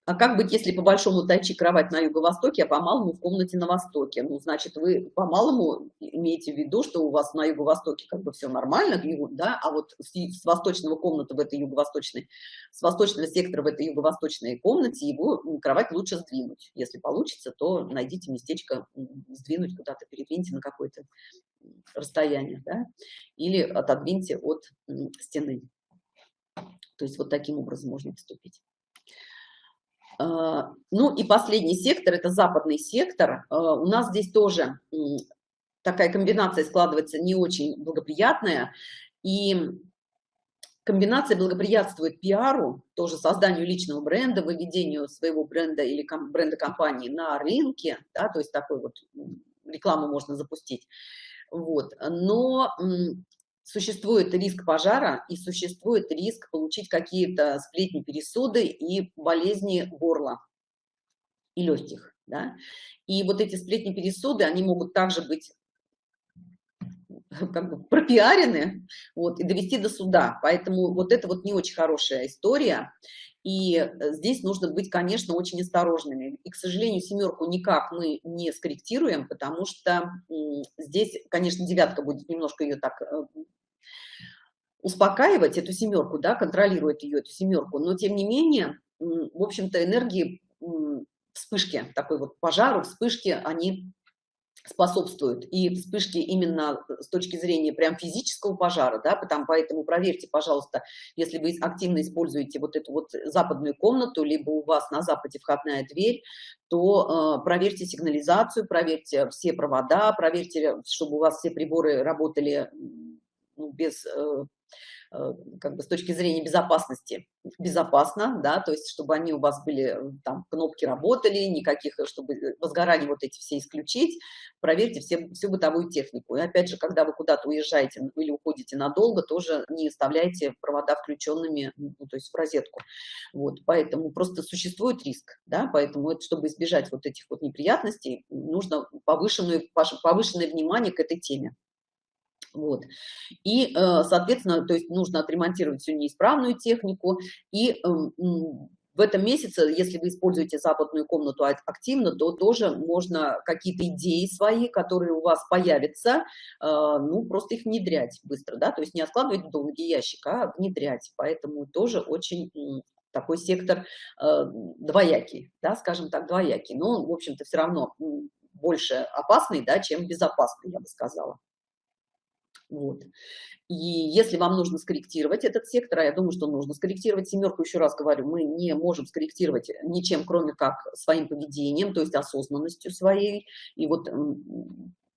A: А как быть, если по большому тайчи кровать на юго-востоке, а по малому в комнате на востоке? Ну, значит, вы по малому имеете в виду, что у вас на юго-востоке как бы все нормально, да, а вот с, с восточного комнаты в этой юго-восточной, с восточного сектора в этой юго-восточной комнате его кровать лучше сдвинуть. Если получится, то найдите местечко сдвинуть куда-то, передвиньте на какое-то расстояние, да, или отодвиньте от стены. То есть вот таким образом можно поступить. А, ну и последний сектор, это западный сектор. А, у нас здесь тоже такая комбинация складывается не очень благоприятная. И комбинация благоприятствует пиару, тоже созданию личного бренда, выведению своего бренда или бренда компании на рынке, да, то есть такой вот рекламу можно запустить. Вот. Но существует риск пожара и существует риск получить какие-то сплетни, пересуды и болезни горла и легких. Да? И вот эти сплетни, пересуды, они могут также быть как бы пропиарены вот, и довести до суда. Поэтому вот это вот не очень хорошая история. И здесь нужно быть, конечно, очень осторожными. И, к сожалению, семерку никак мы не скорректируем, потому что здесь, конечно, девятка будет немножко ее так э, успокаивать эту семерку, да, контролирует ее, эту семерку, но тем не менее, в общем-то, энергии вспышки, такой вот пожару, вспышки, они способствуют. И вспышки именно с точки зрения прям физического пожара, да, потому, поэтому проверьте, пожалуйста, если вы активно используете вот эту вот западную комнату, либо у вас на западе входная дверь, то э, проверьте сигнализацию, проверьте все провода, проверьте, чтобы у вас все приборы работали ну, без э, Э, как бы с точки зрения безопасности безопасно, да, то есть чтобы они у вас были, э, там, кнопки работали, никаких, чтобы возгорания вот эти все исключить, проверьте все, всю бытовую технику. И опять же, когда вы куда-то уезжаете или уходите надолго, тоже не оставляйте провода включенными, ну, то есть в розетку. Вот, поэтому просто существует риск, да, поэтому это, чтобы избежать вот этих вот неприятностей, нужно повышенное, повышенное внимание к этой теме. Вот. И, э, соответственно, то есть нужно отремонтировать всю неисправную технику. И эм, в этом месяце, если вы используете западную комнату активно, то тоже можно какие-то идеи свои, которые у вас появятся, э, ну, просто их внедрять быстро, да, то есть не откладывать в долгий ящик, а внедрять. Поэтому тоже очень такой сектор э, двоякий, да, скажем так, двоякий. Но, в общем-то, все равно больше опасный, да, чем безопасный, я бы сказала. Вот. И если вам нужно скорректировать этот сектор, а я думаю, что нужно скорректировать семерку, еще раз говорю, мы не можем скорректировать ничем, кроме как своим поведением, то есть осознанностью своей. И вот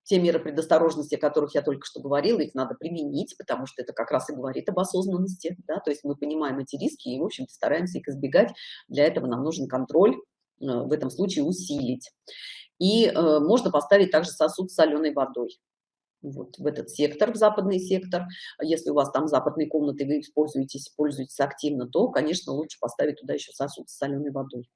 A: те меры предосторожности, о которых я только что говорила, их надо применить, потому что это как раз и говорит об осознанности, да, то есть мы понимаем эти риски и, в общем-то, стараемся их избегать. Для этого нам нужен контроль, э, в этом случае усилить. И э, можно поставить также сосуд с соленой водой вот в этот сектор, в западный сектор. Если у вас там западные комнаты, вы используетесь, пользуетесь активно, то, конечно, лучше поставить туда еще сосуд с соленой водой.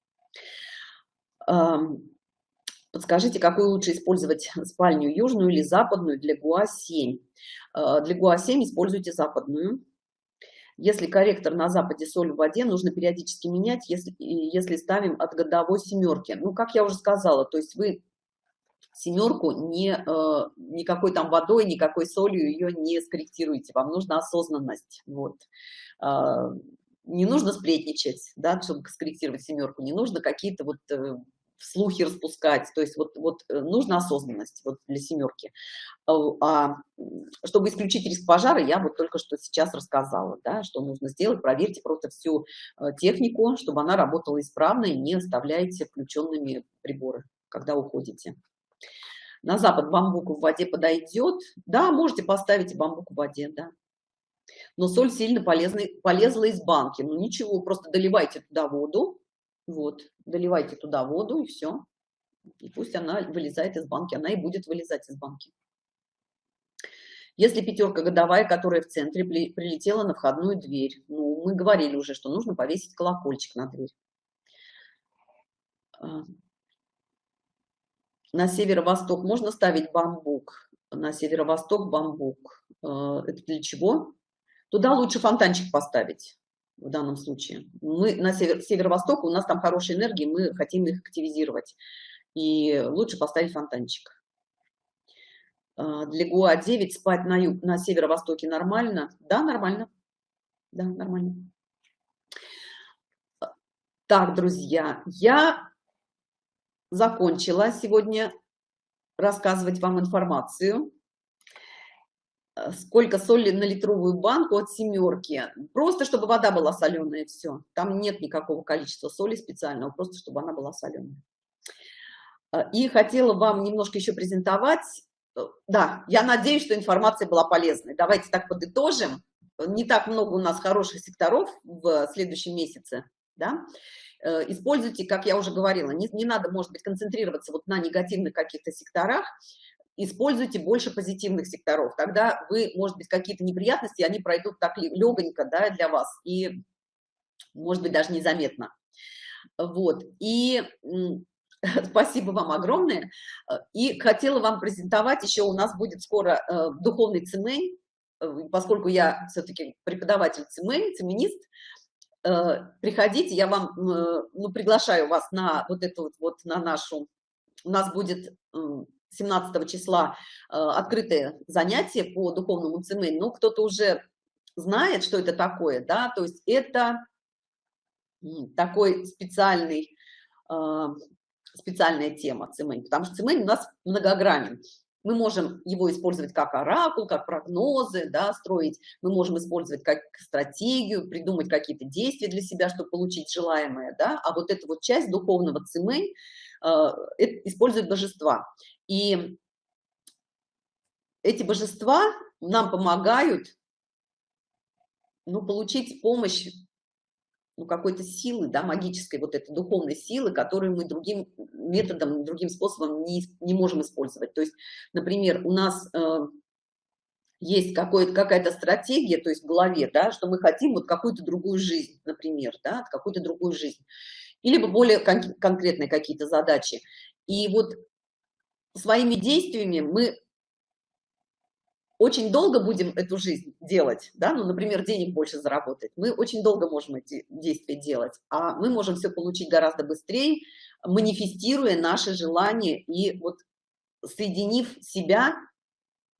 A: Подскажите, какую лучше использовать спальню, южную или западную для ГУА-7? А, для ГУА-7 используйте западную. Если корректор на западе соль в воде, нужно периодически менять, если, если ставим от годовой семерки. Ну, как я уже сказала, то есть вы семерку не, э, никакой там водой, никакой солью ее не скорректируете, вам нужна осознанность, вот. Э, не нужно сплетничать, да, чтобы скорректировать семерку, не нужно какие-то вот э, слухи распускать, то есть вот, вот э, нужна осознанность вот для семерки. А, а чтобы исключить риск пожара, я вот только что сейчас рассказала, да, что нужно сделать, проверьте просто всю технику, чтобы она работала исправно и не оставляйте включенными приборы, когда уходите. На запад бамбук в воде подойдет. Да, можете поставить бамбук в воде, да. Но соль сильно полезный, полезла из банки. Ну ничего, просто доливайте туда воду. Вот, доливайте туда воду и все. И пусть она вылезает из банки. Она и будет вылезать из банки. Если пятерка годовая, которая в центре, прилетела на входную дверь, ну, мы говорили уже, что нужно повесить колокольчик на дверь. На северо-восток можно ставить бамбук. На северо-восток бамбук. Э, это для чего? Туда лучше фонтанчик поставить в данном случае. Мы на север, северо-восток, у нас там хорошая энергия, мы хотим их активизировать. И лучше поставить фонтанчик. Э, для ГУА-9 спать на, юг, на северо-востоке нормально? Да, нормально. Да, нормально. Так, друзья, я закончила сегодня рассказывать вам информацию. Э, сколько соли на литровую банку от семерки. Просто, чтобы вода была соленая, все. Там нет никакого количества соли специального, просто, чтобы она была соленая. Э, и хотела вам немножко еще презентовать. Э, да, я надеюсь, что информация была полезной. Давайте так подытожим. Не так много у нас хороших секторов в следующем месяце, да, используйте, как я уже говорила, не, не надо, может быть, концентрироваться вот на негативных каких-то секторах, используйте больше позитивных секторов. Тогда вы, может быть, какие-то неприятности, они пройдут так легонько да, для вас и, может быть, даже незаметно. Вот. И спасибо вам огромное. И хотела вам презентовать, еще у нас будет скоро э, духовный цемень, э, поскольку я все-таки преподаватель цемень, цеменист, Э, приходите, я вам, э, ну, приглашаю вас на вот эту вот, вот на нашу, у нас будет 17 числа э, открытое занятие по духовному цемень, ну, кто-то уже знает, что это такое, да, то есть это такой специальный, специальная тема цемень, потому что цемень у нас многогранен мы можем его использовать как оракул, как прогнозы, да, строить, мы можем использовать как стратегию, придумать какие-то действия для себя, чтобы получить желаемое, да, а вот эта вот часть духовного цимэнь э, использует божества. И эти божества нам помогают ну, получить помощь ну, какой-то силы, да, магической, вот этой духовной силы, которую мы другим методом, другим способом не, не можем использовать. То есть, например, у нас э, есть какая-то стратегия, то есть в голове, да, что мы хотим вот какую-то другую жизнь, например, да, какую-то другую жизнь, или более кон конкретные какие-то задачи. И вот своими действиями мы очень долго будем эту жизнь делать, да, ну, например, денег больше заработать, мы очень долго можем эти действия делать, а мы можем все получить гораздо быстрее, манифестируя наши желания и вот соединив себя,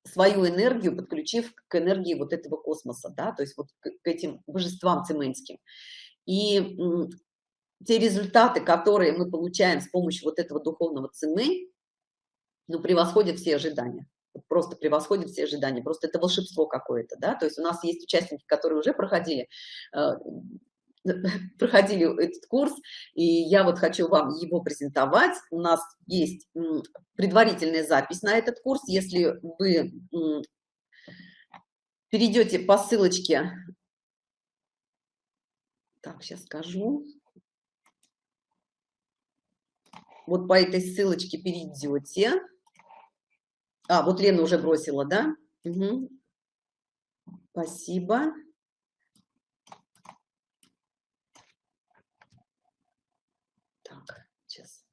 A: свою энергию, подключив к энергии вот этого космоса, да, то есть вот к, этим божествам цементским. И те результаты, которые мы получаем с помощью вот этого духовного цены, ну, превосходят все ожидания просто превосходит все ожидания, просто это волшебство какое-то, да, то есть у нас есть участники, которые уже проходили, э, проходили этот курс, и я вот хочу вам его презентовать. У нас есть предварительная запись на этот курс. Если вы перейдете по ссылочке, так, сейчас скажу, вот по этой ссылочке перейдете, а, вот Лена уже бросила, да? Угу. Спасибо. Так, сейчас.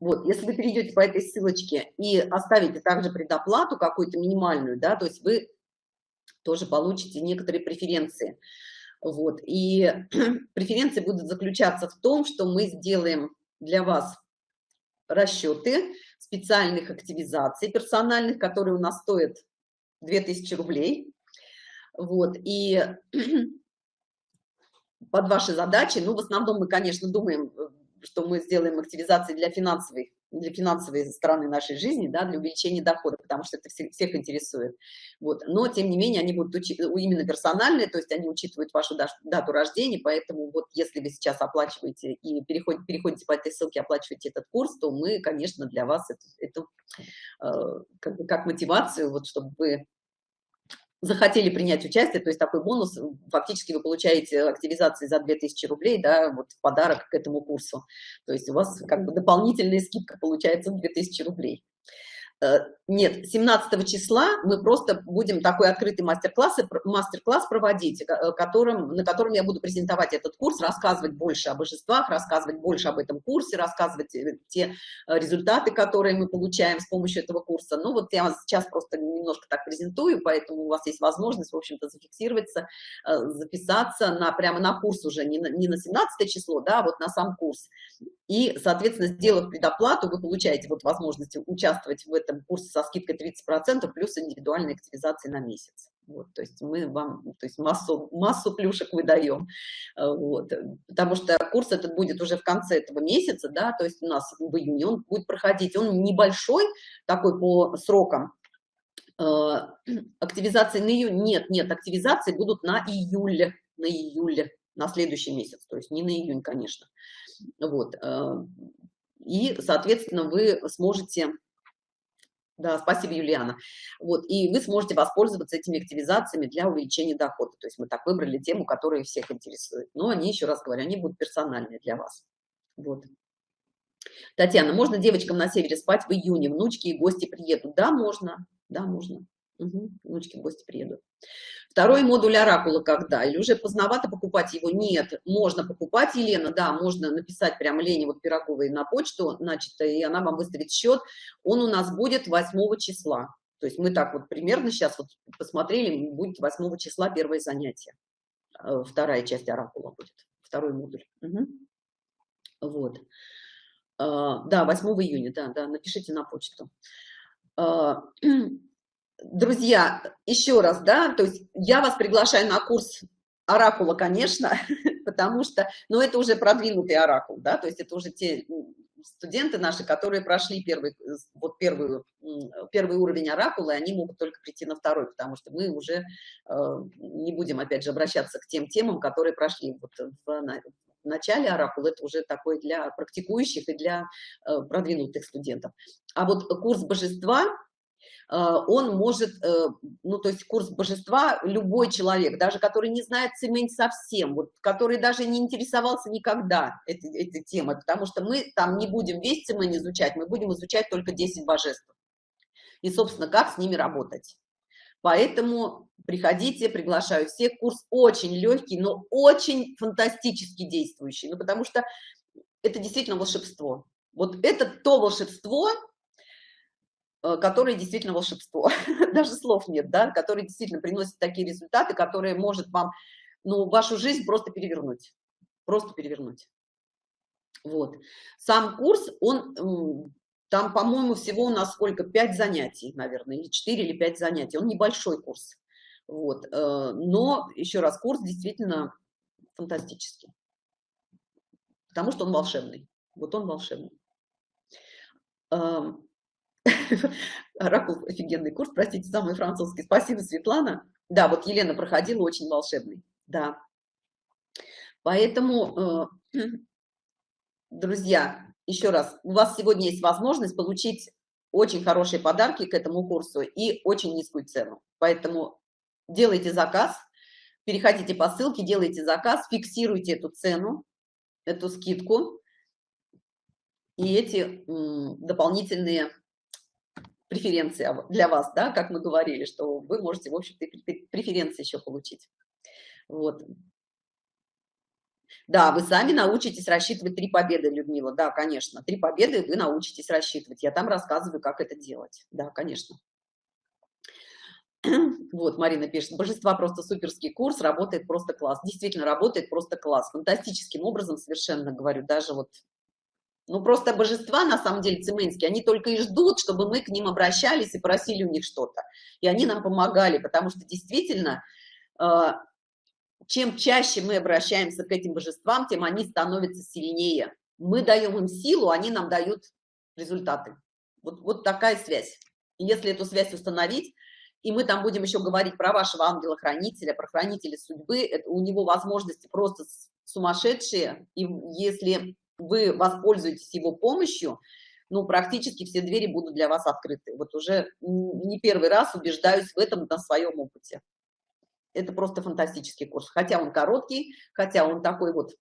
A: Вот, если вы перейдете по этой ссылочке и оставите также предоплату какую-то минимальную, да, то есть вы тоже получите некоторые преференции. Вот, и преференции будут заключаться в том, что мы сделаем для вас расчеты специальных активизаций персональных, которые у нас стоят 2000 рублей. Вот, и под ваши задачи, ну, в основном мы, конечно, думаем, что мы сделаем активизации для финансовой для финансовой стороны нашей жизни, да, для увеличения дохода, потому что это всех, интересует. Вот. Но, тем не менее, они будут именно персональные, то есть они учитывают вашу дату рождения, поэтому вот если вы сейчас оплачиваете и переходите, переходите по этой ссылке, оплачиваете этот курс, то мы, конечно, для вас эту, эту э, как, как мотивацию, вот, чтобы вы захотели принять участие, то есть такой бонус, фактически вы получаете активизации за 2000 рублей, да, вот в подарок к этому курсу. То есть у вас как бы дополнительная скидка получается 2000 рублей. Э, нет, 17 числа мы просто будем такой открытый мастер-класс мастер -класс проводить, э, которым, на котором я буду презентовать этот курс, рассказывать больше о божествах, рассказывать больше об этом курсе, рассказывать э, те результаты, которые мы получаем с помощью этого курса. Ну вот я сейчас просто немножко так презентую, поэтому у вас есть возможность, в общем-то, зафиксироваться, записаться на, прямо на курс уже, не на, не на 17 число, да, а вот на сам курс. И, соответственно, сделав предоплату, вы получаете вот возможность участвовать в этом курсе со скидкой 30% плюс индивидуальной активизации на месяц. Вот, то есть мы вам то есть массу, массу плюшек выдаем. Э, вот, потому что курс этот будет уже в конце этого месяца, да, то есть у нас в июне он будет проходить. Он небольшой, такой по срокам, э, активизации на июнь нет нет активизации будут на июле на июле на следующий месяц то есть не на июнь конечно вот э, и соответственно вы сможете да, спасибо, Юлиана. Вот, и вы сможете воспользоваться этими активизациями для увеличения дохода. То есть мы так выбрали тему, которая всех интересует. Но они, еще раз говорю, они будут персональные для вас. Вот. Татьяна, можно девочкам на севере спать в июне? Внучки и гости приедут? Да, можно. Да, можно. Угу, внучки в гости приедут. Второй модуль оракула когда? Или уже поздновато покупать его? Нет, можно покупать, Елена, да, можно написать прямо Лене вот Пироговой на почту, значит, и она вам выставит счет. Он у нас будет 8 числа. То есть мы так вот примерно сейчас вот посмотрели, будет 8 числа первое занятие. Э, вторая часть оракула будет, второй модуль. Угу. Вот. Э, да, 8 июня, да, да, напишите на почту. Друзья, еще раз, да, то есть я вас приглашаю на курс оракула, конечно, потому что, ну, это уже продвинутый оракул, да, то есть это уже те студенты наши, которые прошли первый, вот первую, первый уровень оракула, и они могут только прийти на второй, потому что мы уже э, не будем, опять же, обращаться к тем темам, которые прошли вот в, в начале оракула, это уже такой для практикующих и для э, продвинутых студентов. А вот курс божества, он может, э, ну, то есть курс божества, любой человек, даже который не знает цемень совсем, вот, который даже не интересовался никогда этой, этой темой, потому что мы там не будем весь цемень изучать, мы будем изучать только 10 божеств. И, собственно, как с ними работать. Поэтому приходите, приглашаю всех. Курс очень легкий, но очень фантастически действующий, ну, потому что это действительно волшебство. Вот это то волшебство, э, которые действительно волшебство, даже слов нет, да, которые действительно приносят такие результаты, которые может вам, ну, вашу жизнь просто перевернуть, просто перевернуть. Вот. Сам курс, он, там, по-моему, всего у нас сколько, пять занятий, наверное, или 4 или 5 занятий, он небольшой курс. Вот. Э, но, еще раз, курс действительно фантастический, потому что он волшебный. Вот он волшебный. Оракул офигенный курс, простите, самый французский. Спасибо, Светлана. Да, вот Елена проходила, очень волшебный. Да. Поэтому, э, друзья, еще раз, у вас сегодня есть возможность получить очень хорошие подарки к этому курсу и очень низкую цену. Поэтому делайте заказ, переходите по ссылке, делайте заказ, фиксируйте эту цену, эту скидку и эти дополнительные преференции для вас, да, как мы говорили, что вы можете, в общем-то, преференции еще получить. Вот. Да, вы сами научитесь рассчитывать три победы, Людмила. Да, конечно, три победы вы научитесь рассчитывать. Я там рассказываю, как это делать. Да, конечно. Вот, Марина пишет, божества просто суперский курс, работает просто класс. Действительно, работает просто класс. Фантастическим образом совершенно говорю, даже вот, ну просто божества, на самом деле, цимэнские, они только и ждут, чтобы мы к ним обращались и просили у них что-то. И они нам помогали, потому что действительно, а, чем чаще мы обращаемся к этим божествам, тем они становятся сильнее. Мы даем им силу, они нам дают результаты. Вот, вот такая связь. И если эту связь установить, и мы там будем еще говорить про вашего ангела-хранителя, про хранителя судьбы, это, у него возможности просто сумасшедшие, и если вы воспользуетесь его помощью, ну, практически все двери будут для вас открыты. Вот уже не первый раз убеждаюсь в этом на своем опыте это просто фантастический курс. Хотя он короткий, хотя он такой вот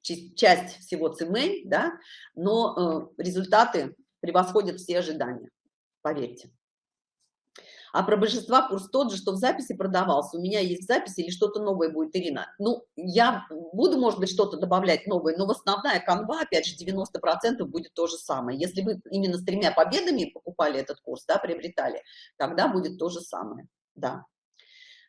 A: часть всего цемень, да, но э, результаты превосходят все ожидания, поверьте. А про божества курс тот же, что в записи продавался. У меня есть запись или что-то новое будет, Ирина? Ну, я буду, может быть, что-то добавлять новое, но в основная канва, опять же, 90% будет то же самое. Если вы именно с тремя победами покупали этот курс, да, приобретали, тогда будет то же самое, да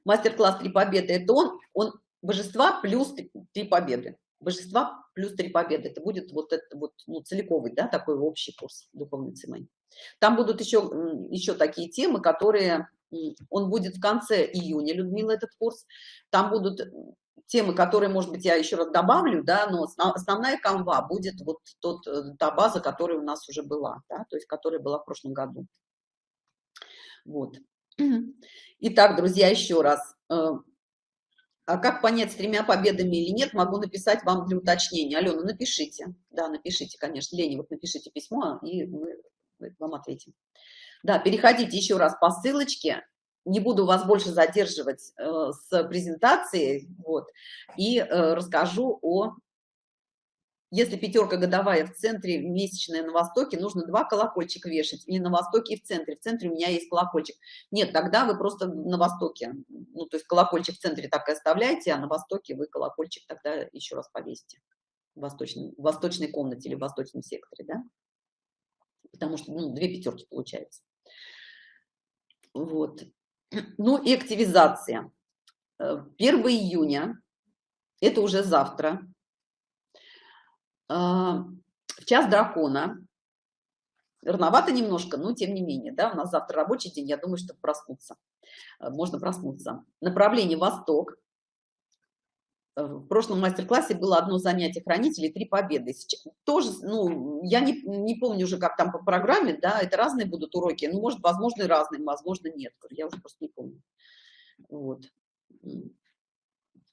A: мастер-класс «Три победы» – это он, он божества плюс три победы. Божества плюс три победы. Это будет вот это вот ну, целиковый, да, такой общий курс духовной цемень. Там будут еще, еще такие темы, которые... Он будет в конце июня, Людмила, этот курс. Там будут темы, которые, может быть, я еще раз добавлю, да, но основная канва будет вот тот, э, та база, которая у нас уже была, да, то есть которая была в прошлом году. Вот. Итак, друзья, еще раз. Э, а как понять, с тремя победами или нет, могу написать вам для уточнения. Алена, напишите. Да, напишите, конечно. Лени, вот напишите письмо, и мы вам ответим. Да, переходите еще раз по ссылочке. Не буду вас больше задерживать э, с презентацией. Вот, и э, расскажу о если пятерка годовая в центре, месячная на востоке, нужно два колокольчика вешать. Или на востоке и в центре. В центре у меня есть колокольчик. Нет, тогда вы просто на востоке. Ну, то есть колокольчик в центре так и оставляете, а на востоке вы колокольчик тогда еще раз повесите. В восточной, в восточной комнате или в восточном секторе, да? Потому что, ну, две пятерки получается. Вот. Ну и активизация. 1 э, июня, это уже завтра, а, в час дракона. Рановато немножко, но тем не менее, да, у нас завтра рабочий день, я думаю, что проснуться. Э, можно проснуться. Направление Восток. В прошлом мастер-классе было одно занятие хранителей, три победы. Тоже, ну, я не, не помню уже, как там по программе, да, это разные будут уроки. Ну, может, возможно, и разные, возможно, нет. Я уже просто не помню. Вот.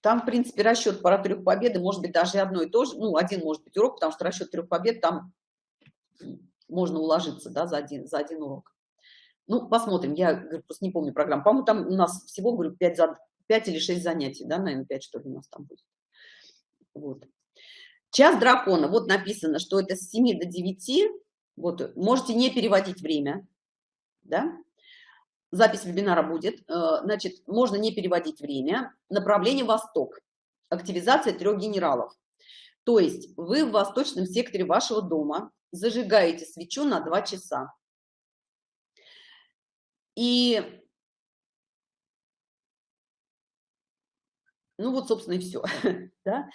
A: Там, в принципе, расчет пара трех победы может быть даже одно и то же. Ну, один может быть урок, потому что расчет трех побед там можно уложиться, да, за один, за один урок. Ну, посмотрим. Я говорю, просто не помню программу. По-моему, там у нас всего, говорю, 5, за, 5 или 6 занятий, да, наверное, 5, что ли, у нас там будет. Вот. Час дракона. Вот написано, что это с 7 до 9. Вот, можете не переводить время, да, запись вебинара будет. Э, значит, можно не переводить время. Направление Восток. Активизация трех генералов. То есть вы в восточном секторе вашего дома зажигаете свечу на 2 часа. И, ну вот, собственно, и все. да?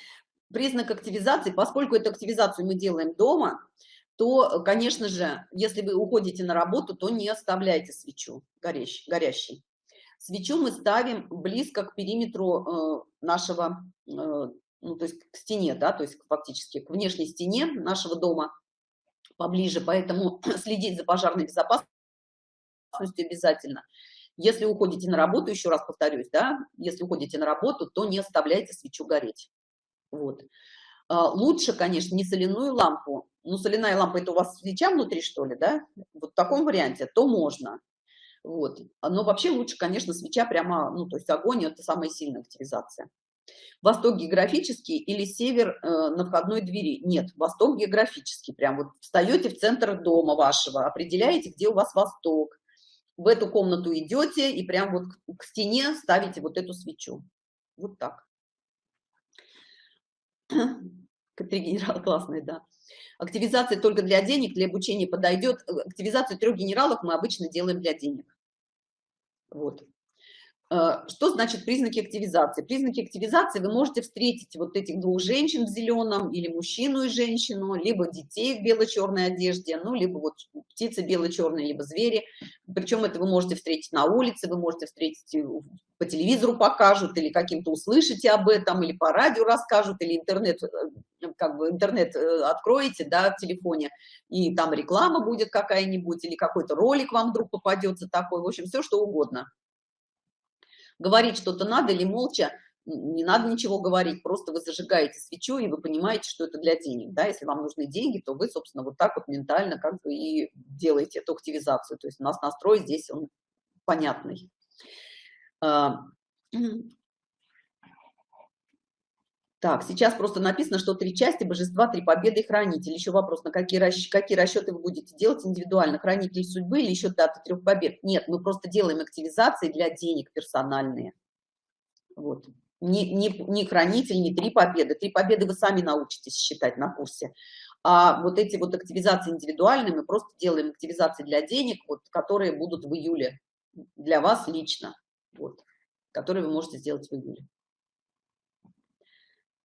A: Признак активизации, поскольку эту активизацию мы делаем дома, то, конечно же, если вы уходите на работу, то не оставляйте свечу горящей. Свечу мы ставим близко к периметру э, нашего, э, ну, то есть к стене, да, то есть фактически к внешней стене нашего дома поближе, поэтому следить за пожарной безопасностью обязательно. Если уходите на работу, еще раз повторюсь, да, если уходите на работу, то не оставляйте свечу гореть. Вот. А, лучше, конечно, не соляную лампу. Ну, соляная лампа – это у вас свеча внутри, что ли, да? Вот в таком варианте, то можно. Вот. Но вообще лучше, конечно, свеча прямо, ну, то есть огонь – это самая сильная активизация. Восток географический или север э, на входной двери? Нет, восток географический. Прям вот встаете в центр дома вашего, определяете, где у вас восток. В эту комнату идете и прям вот к, стене ставите вот эту свечу. Вот так. Три генерала классные, да. Активизация только для денег, для обучения подойдет. Активизацию трех генералов мы обычно делаем для денег. Вот. Э, что значит признаки активизации? Признаки активизации вы можете встретить вот этих двух женщин в зеленом, или мужчину и женщину, либо детей в бело-черной одежде, ну, либо вот птицы бело-черные, либо звери. Причем это вы можете встретить на улице, вы можете встретить по телевизору покажут, или каким-то услышите об этом, или по радио расскажут, или интернет, э, как бы интернет э, откроете, да, в телефоне, и там реклама будет какая-нибудь, или какой-то ролик вам вдруг попадется такой, в общем, все что угодно говорить что-то надо или молча, не надо ничего говорить, просто вы зажигаете свечу, и вы понимаете, что это для денег, да, если вам нужны деньги, то вы, собственно, вот так вот ментально как бы и делаете эту активизацию, то есть у нас настрой здесь он понятный. Так, сейчас просто написано, что три части божества, три победы и хранитель. Еще вопрос, на какие, расч... какие расчеты вы будете делать индивидуально? Хранитель судьбы или еще дата трех побед? Нет, мы просто делаем активизации для денег персональные. Вот. Не, не, не хранитель, не три победы. Три победы вы сами научитесь считать на курсе. А вот эти вот активизации индивидуальные, мы просто делаем активизации для денег, вот, которые будут в июле для вас лично, вот, которые вы можете сделать в июле.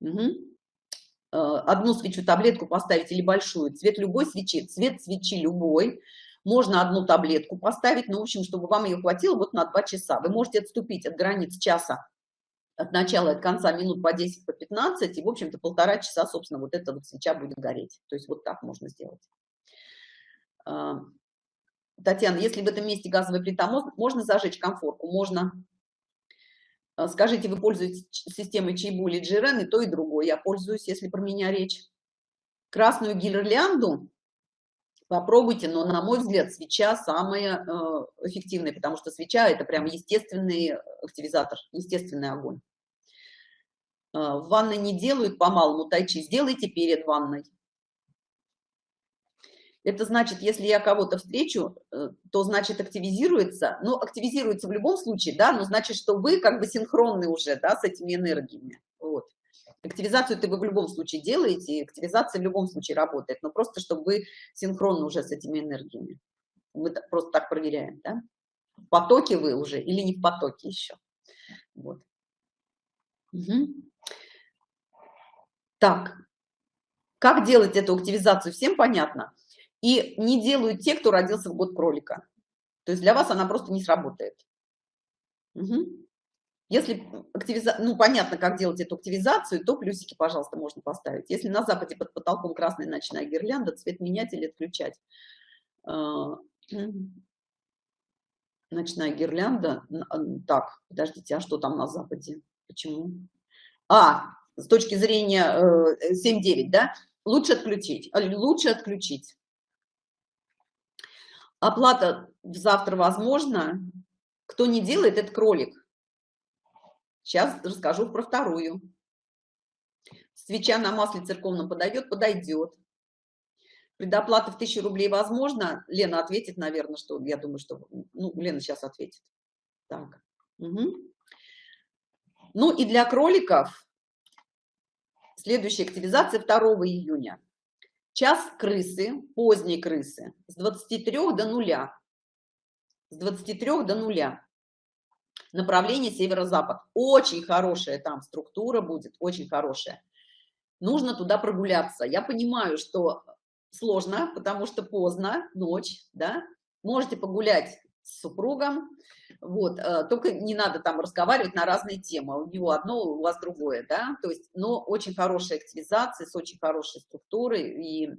A: Угу. Одну свечу, таблетку поставить или большую, цвет любой свечи, цвет свечи любой, можно одну таблетку поставить, но, в общем, чтобы вам ее хватило вот на 2 часа. Вы можете отступить от границ часа, от начала и от конца минут по 10, по 15, и, в общем-то, полтора часа, собственно, вот эта вот свеча будет гореть. То есть вот так можно сделать. А, Татьяна, если в этом месте газовая плита, можно зажечь комфорку? Можно. А, скажите, вы пользуетесь системой Чайбу или Джирен, и то, и другое. Я пользуюсь, если про меня речь. Красную гирлянду попробуйте, но, на мой взгляд, свеча самая э, эффективная, потому что свеча – это прям естественный активизатор, естественный огонь. Э, в ванной не делают по-малому тайчи, сделайте перед ванной. Это значит, если я кого-то встречу, э, то значит активизируется, ну, активизируется в любом случае, да, но значит, что вы как бы синхронны уже, да, с этими энергиями, вот. Активизацию ты вы в любом случае делаете, активизация в любом случае работает, но просто чтобы вы синхронны уже с этими энергиями. Мы просто так проверяем, да. В потоке вы уже или не в потоке еще. Вот. Угу. Так, как делать эту активизацию, всем понятно? И не делают те, кто родился в год кролика. То есть для вас она просто не сработает. Угу. Если активиза... ну, понятно, как делать эту активизацию, то плюсики, пожалуйста, можно поставить. Если на западе под потолком красная ночная гирлянда, цвет менять или отключать. А, ночная гирлянда. Так, подождите, а что там на западе? Почему? А, с точки зрения 7-9, э, да? Лучше отключить. Лучше отключить. Оплата завтра возможно. Кто не делает, это кролик. Сейчас расскажу про вторую. Свеча на масле церковном подойдет? Подойдет. Предоплата в 1000 рублей возможно? Лена ответит, наверное, что я думаю, что... Ну, Лена сейчас ответит. Так. Угу. Ну и для кроликов следующая активизация 2 июня. Час крысы, поздней крысы, с 23 до нуля. с 23 до нуля. Направление северо-запад. Очень хорошая там структура будет, очень хорошая. Нужно туда прогуляться. Я понимаю, что сложно, потому что поздно, ночь, да. Можете погулять с супругом, вот, э, только не надо там разговаривать на разные темы, у него одно, у вас другое, да, то есть, но очень хорошая активизация с очень хорошей структурой, и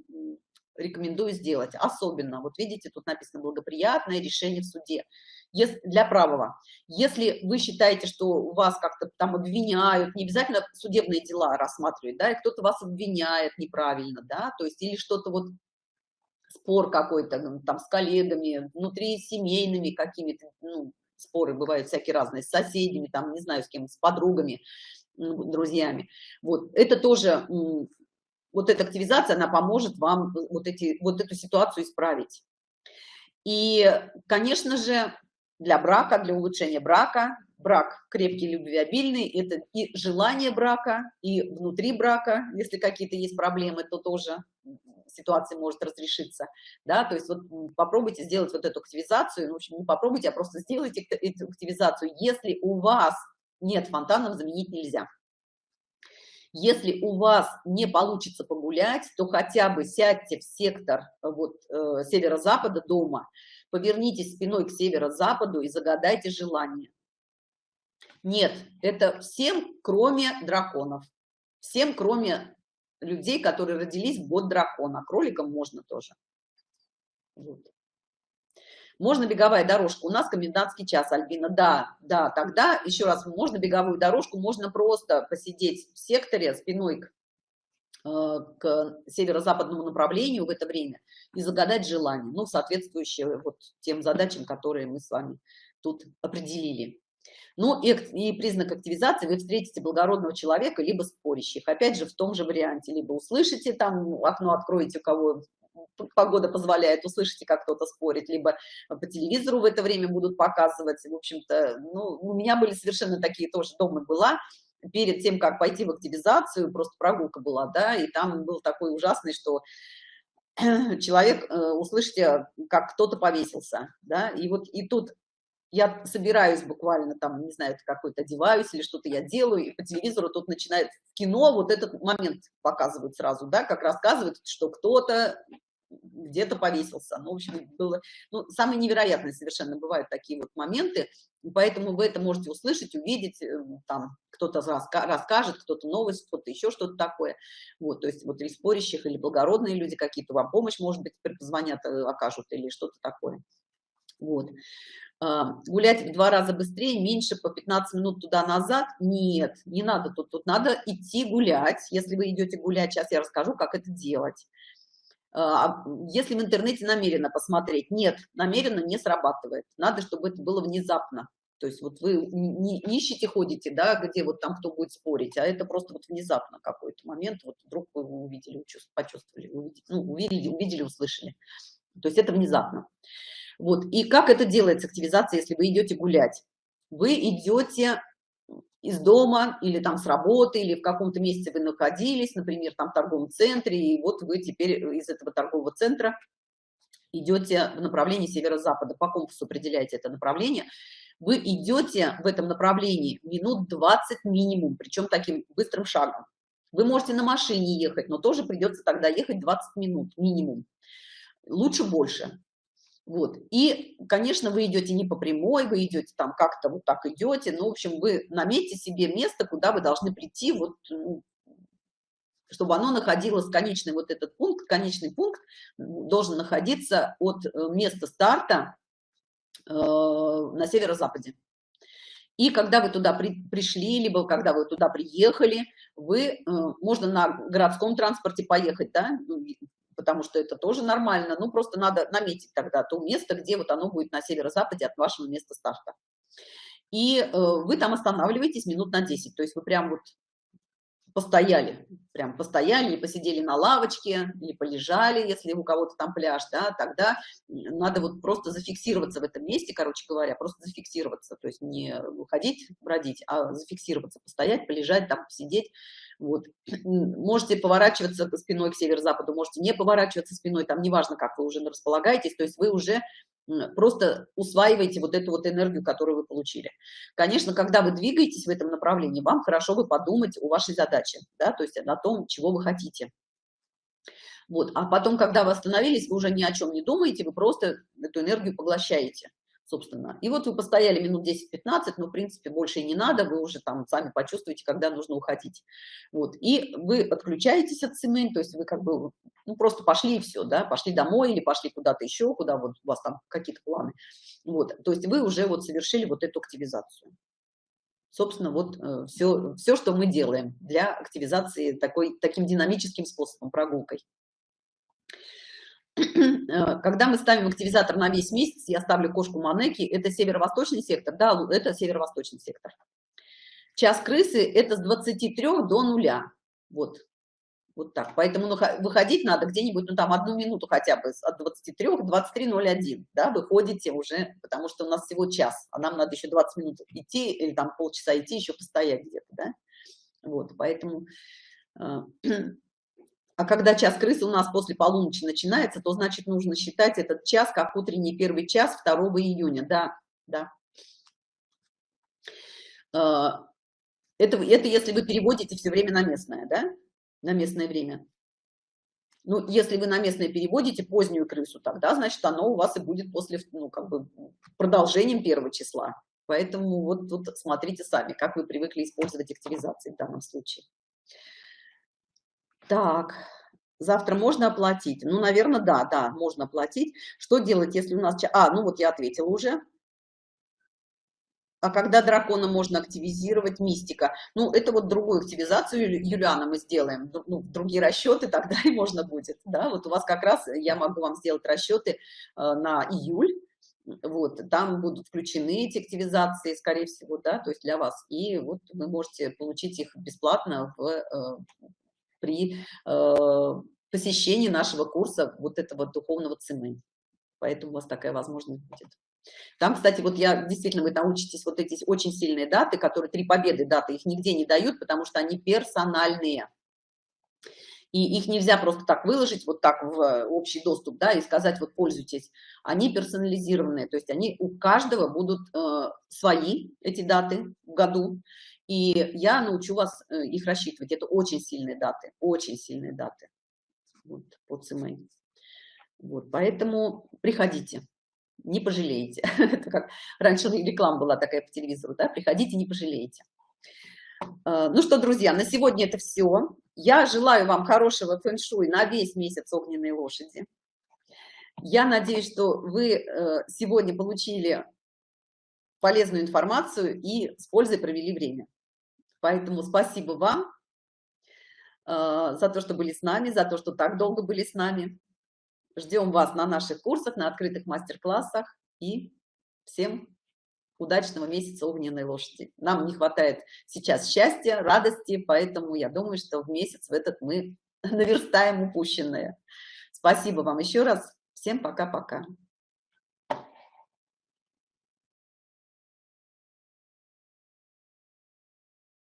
A: рекомендую сделать, особенно, вот видите, тут написано благоприятное решение в суде, если, для правого. Если вы считаете, что вас как-то там обвиняют, не обязательно судебные дела рассматривать, да, и кто-то вас обвиняет неправильно, да, то есть или что-то вот спор какой-то там с коллегами, внутри семейными какими-то, ну, споры бывают всякие разные, с соседями, там, не знаю, с кем, с подругами, друзьями. Вот, это тоже, вот эта активизация, она поможет вам вот, эти, вот эту ситуацию исправить. И, конечно же, для брака, для улучшения брака, брак крепкий, любвеобильный, это и желание брака, и внутри брака, если какие-то есть проблемы, то тоже ситуация может разрешиться, да, то есть вот попробуйте сделать вот эту активизацию, ну, в общем, не попробуйте, а просто сделайте эту активизацию. Если у вас нет фонтанов, заменить нельзя. Если у вас не получится погулять, то хотя бы сядьте в сектор вот, э, северо-запада дома, повернитесь спиной к северо-западу и загадайте желание. Нет, это всем, кроме драконов. Всем, кроме людей, которые родились год дракона. Кроликам можно тоже. Вот. Можно беговая дорожка. У нас комендантский час, Альбина. Да, да, тогда, еще раз, можно беговую дорожку, можно просто посидеть в секторе спиной к, э, к северо-западному направлению в это время и загадать желание, ну, соответствующее вот тем задачам, которые мы с вами тут определили. Ну и, и признак активизации вы встретите благородного человека, либо спорящих. Опять же, в том же варианте. Либо услышите, там окно откроете, у кого погода позволяет, услышите, как кто-то спорит, либо по телевизору в это время будут показывать. В общем-то, ну, у меня были совершенно такие тоже, дома была, перед тем, как пойти в активизацию, просто прогулка была, да, и там был такой ужасный, что человек, э, услышите, как кто-то повесился, да, и вот и тут я собираюсь буквально там, не знаю, какой-то одеваюсь или что-то я делаю, и по телевизору тут начинает кино вот этот момент показывают сразу, да, как рассказывают, что кто-то где-то повесился. Ну, в общем, было, ну, самые невероятные совершенно бывают такие вот моменты, поэтому вы это можете услышать, увидеть, э, там, кто-то расскажет, кто-то новость, кто-то еще что-то такое. Вот, то есть вот или спорящих, или благородные люди какие-то вам помощь, может быть, позвонят, э, окажут, или что-то такое. Вот. А, гулять в два раза быстрее, меньше по 15 минут туда-назад. Нет, не надо тут. Тут надо идти гулять. Если вы идете гулять, сейчас я расскажу, как это делать. А, если в интернете намеренно посмотреть, нет, намеренно не срабатывает. Надо, чтобы это было внезапно. То есть вот вы не ищете, ходите, да, где вот там кто будет спорить, а это просто вот внезапно какой-то момент, вот вдруг вы увидели, почувствовали, увидели, ну, увидели, увидели, услышали. То есть это внезапно. Вот. И как это делается, активизация, если вы идете гулять? Вы идете из дома или там с работы, или в каком-то месте вы находились, например, там в торговом центре, и вот вы теперь из этого торгового центра идете в направлении северо-запада, по компасу определяете это направление, вы идете в этом направлении минут 20 минимум, причем таким быстрым шагом. Вы можете на машине ехать, но тоже придется тогда ехать 20 минут минимум. Лучше больше. Вот. И, конечно, вы идете не по прямой, вы идете там как-то вот так идете, ну, в общем, вы наметьте себе место, куда вы должны прийти, вот, ну, чтобы оно находилось, конечный вот этот пункт, конечный пункт должен находиться от э, места старта э, на северо-западе. И когда вы туда при, пришли, либо когда вы туда приехали, вы, э, можно на городском транспорте поехать, да, ну, потому что это тоже нормально, ну, просто надо наметить тогда то место, где вот оно будет на северо-западе от вашего места старта. И э, вы там останавливаетесь минут на 10, то есть вы прям вот постояли, прям постояли, или посидели на лавочке, или полежали, если у кого-то там пляж, да, тогда надо вот просто зафиксироваться в этом месте, короче говоря, просто зафиксироваться, то есть не уходить, бродить, а зафиксироваться, постоять, полежать, там, посидеть, вот. Можете поворачиваться спиной к северо-западу, можете не поворачиваться спиной, там неважно, как вы уже располагаетесь, то есть вы уже просто усваивайте вот эту вот энергию, которую вы получили. Конечно, когда вы двигаетесь в этом направлении, вам хорошо бы подумать о вашей задаче, да, то есть о том, чего вы хотите. Вот. А потом, когда вы остановились, вы уже ни о чем не думаете, вы просто эту энергию поглощаете, собственно. И вот вы постояли минут 10-15, но, в принципе, больше и не надо, вы уже там сами почувствуете, когда нужно уходить. Вот. И вы отключаетесь от семей, то есть вы как бы ну, просто пошли и все, да, пошли домой или пошли куда-то еще, куда вот у вас там какие-то планы. Вот. То есть вы уже вот совершили вот эту активизацию собственно, вот все, э, все, что мы делаем для активизации такой, таким динамическим способом, прогулкой. Э, когда мы ставим активизатор на весь месяц, я ставлю кошку Манеки, это северо-восточный сектор, да, это северо-восточный сектор. Час крысы это с 23 до нуля, вот, вот так. Поэтому выходить надо где-нибудь, ну там одну минуту хотя бы от 23 к 23.01, да, выходите уже, потому что у нас всего час, а нам надо еще 20 минут идти или там полчаса идти, еще постоять где-то, да. Вот, поэтому э, А когда час крысы у нас после полуночи начинается, то значит нужно считать этот час как утренний первый час 2 июня. Да, да. А, это, это если вы переводите все время на местное, да? На местное время. Ну, если вы на местное переводите позднюю крысу, тогда, значит, оно у вас и будет после, ну, как бы, продолжением первого числа. Поэтому вот тут смотрите сами, как вы привыкли использовать активизации в данном случае. Так, завтра можно оплатить? Ну, наверное, да, да, можно оплатить. Что делать, если у нас... А, ну вот я ответила уже. А когда дракона можно активизировать, мистика? Ну, это вот другую активизацию, Юлиана, мы сделаем. Ну, другие расчеты тогда и можно будет. Да, вот у вас как раз я могу вам сделать расчеты э, на июль. Вот, там будут включены эти активизации, скорее всего, да, то есть для вас. И вот вы можете получить их бесплатно в, э, при э, посещении нашего курса вот этого духовного цены. Поэтому у вас такая возможность будет. Там, кстати, вот я действительно, вы научитесь вот эти очень сильные даты, которые три победы даты, их нигде не дают, потому что они персональные. И их нельзя просто так выложить, вот так в общий доступ, да, и сказать, вот пользуйтесь. Они персонализированные, то есть они у каждого будут э, свои, эти даты в году, и я научу вас э, их рассчитывать. Это очень сильные даты, очень сильные даты вот, по ЦМА. Вот, поэтому приходите, не пожалеете. Это как раньше реклама была такая по телевизору, да, приходите, не пожалеете. Э, ну что, друзья, на сегодня это все. Я желаю вам хорошего фэн-шуй на весь месяц огненной лошади. Я надеюсь, что вы э, сегодня получили полезную информацию и с пользой провели время. Поэтому спасибо вам э, за то, что были с нами, за то, что так долго были с нами. Ждем вас на наших курсах, на открытых мастер-классах. И всем удачного месяца огненной лошади. Нам не хватает сейчас счастья, радости, поэтому я думаю, что в месяц в этот мы наверстаем упущенное. Спасибо вам еще раз. Всем пока-пока.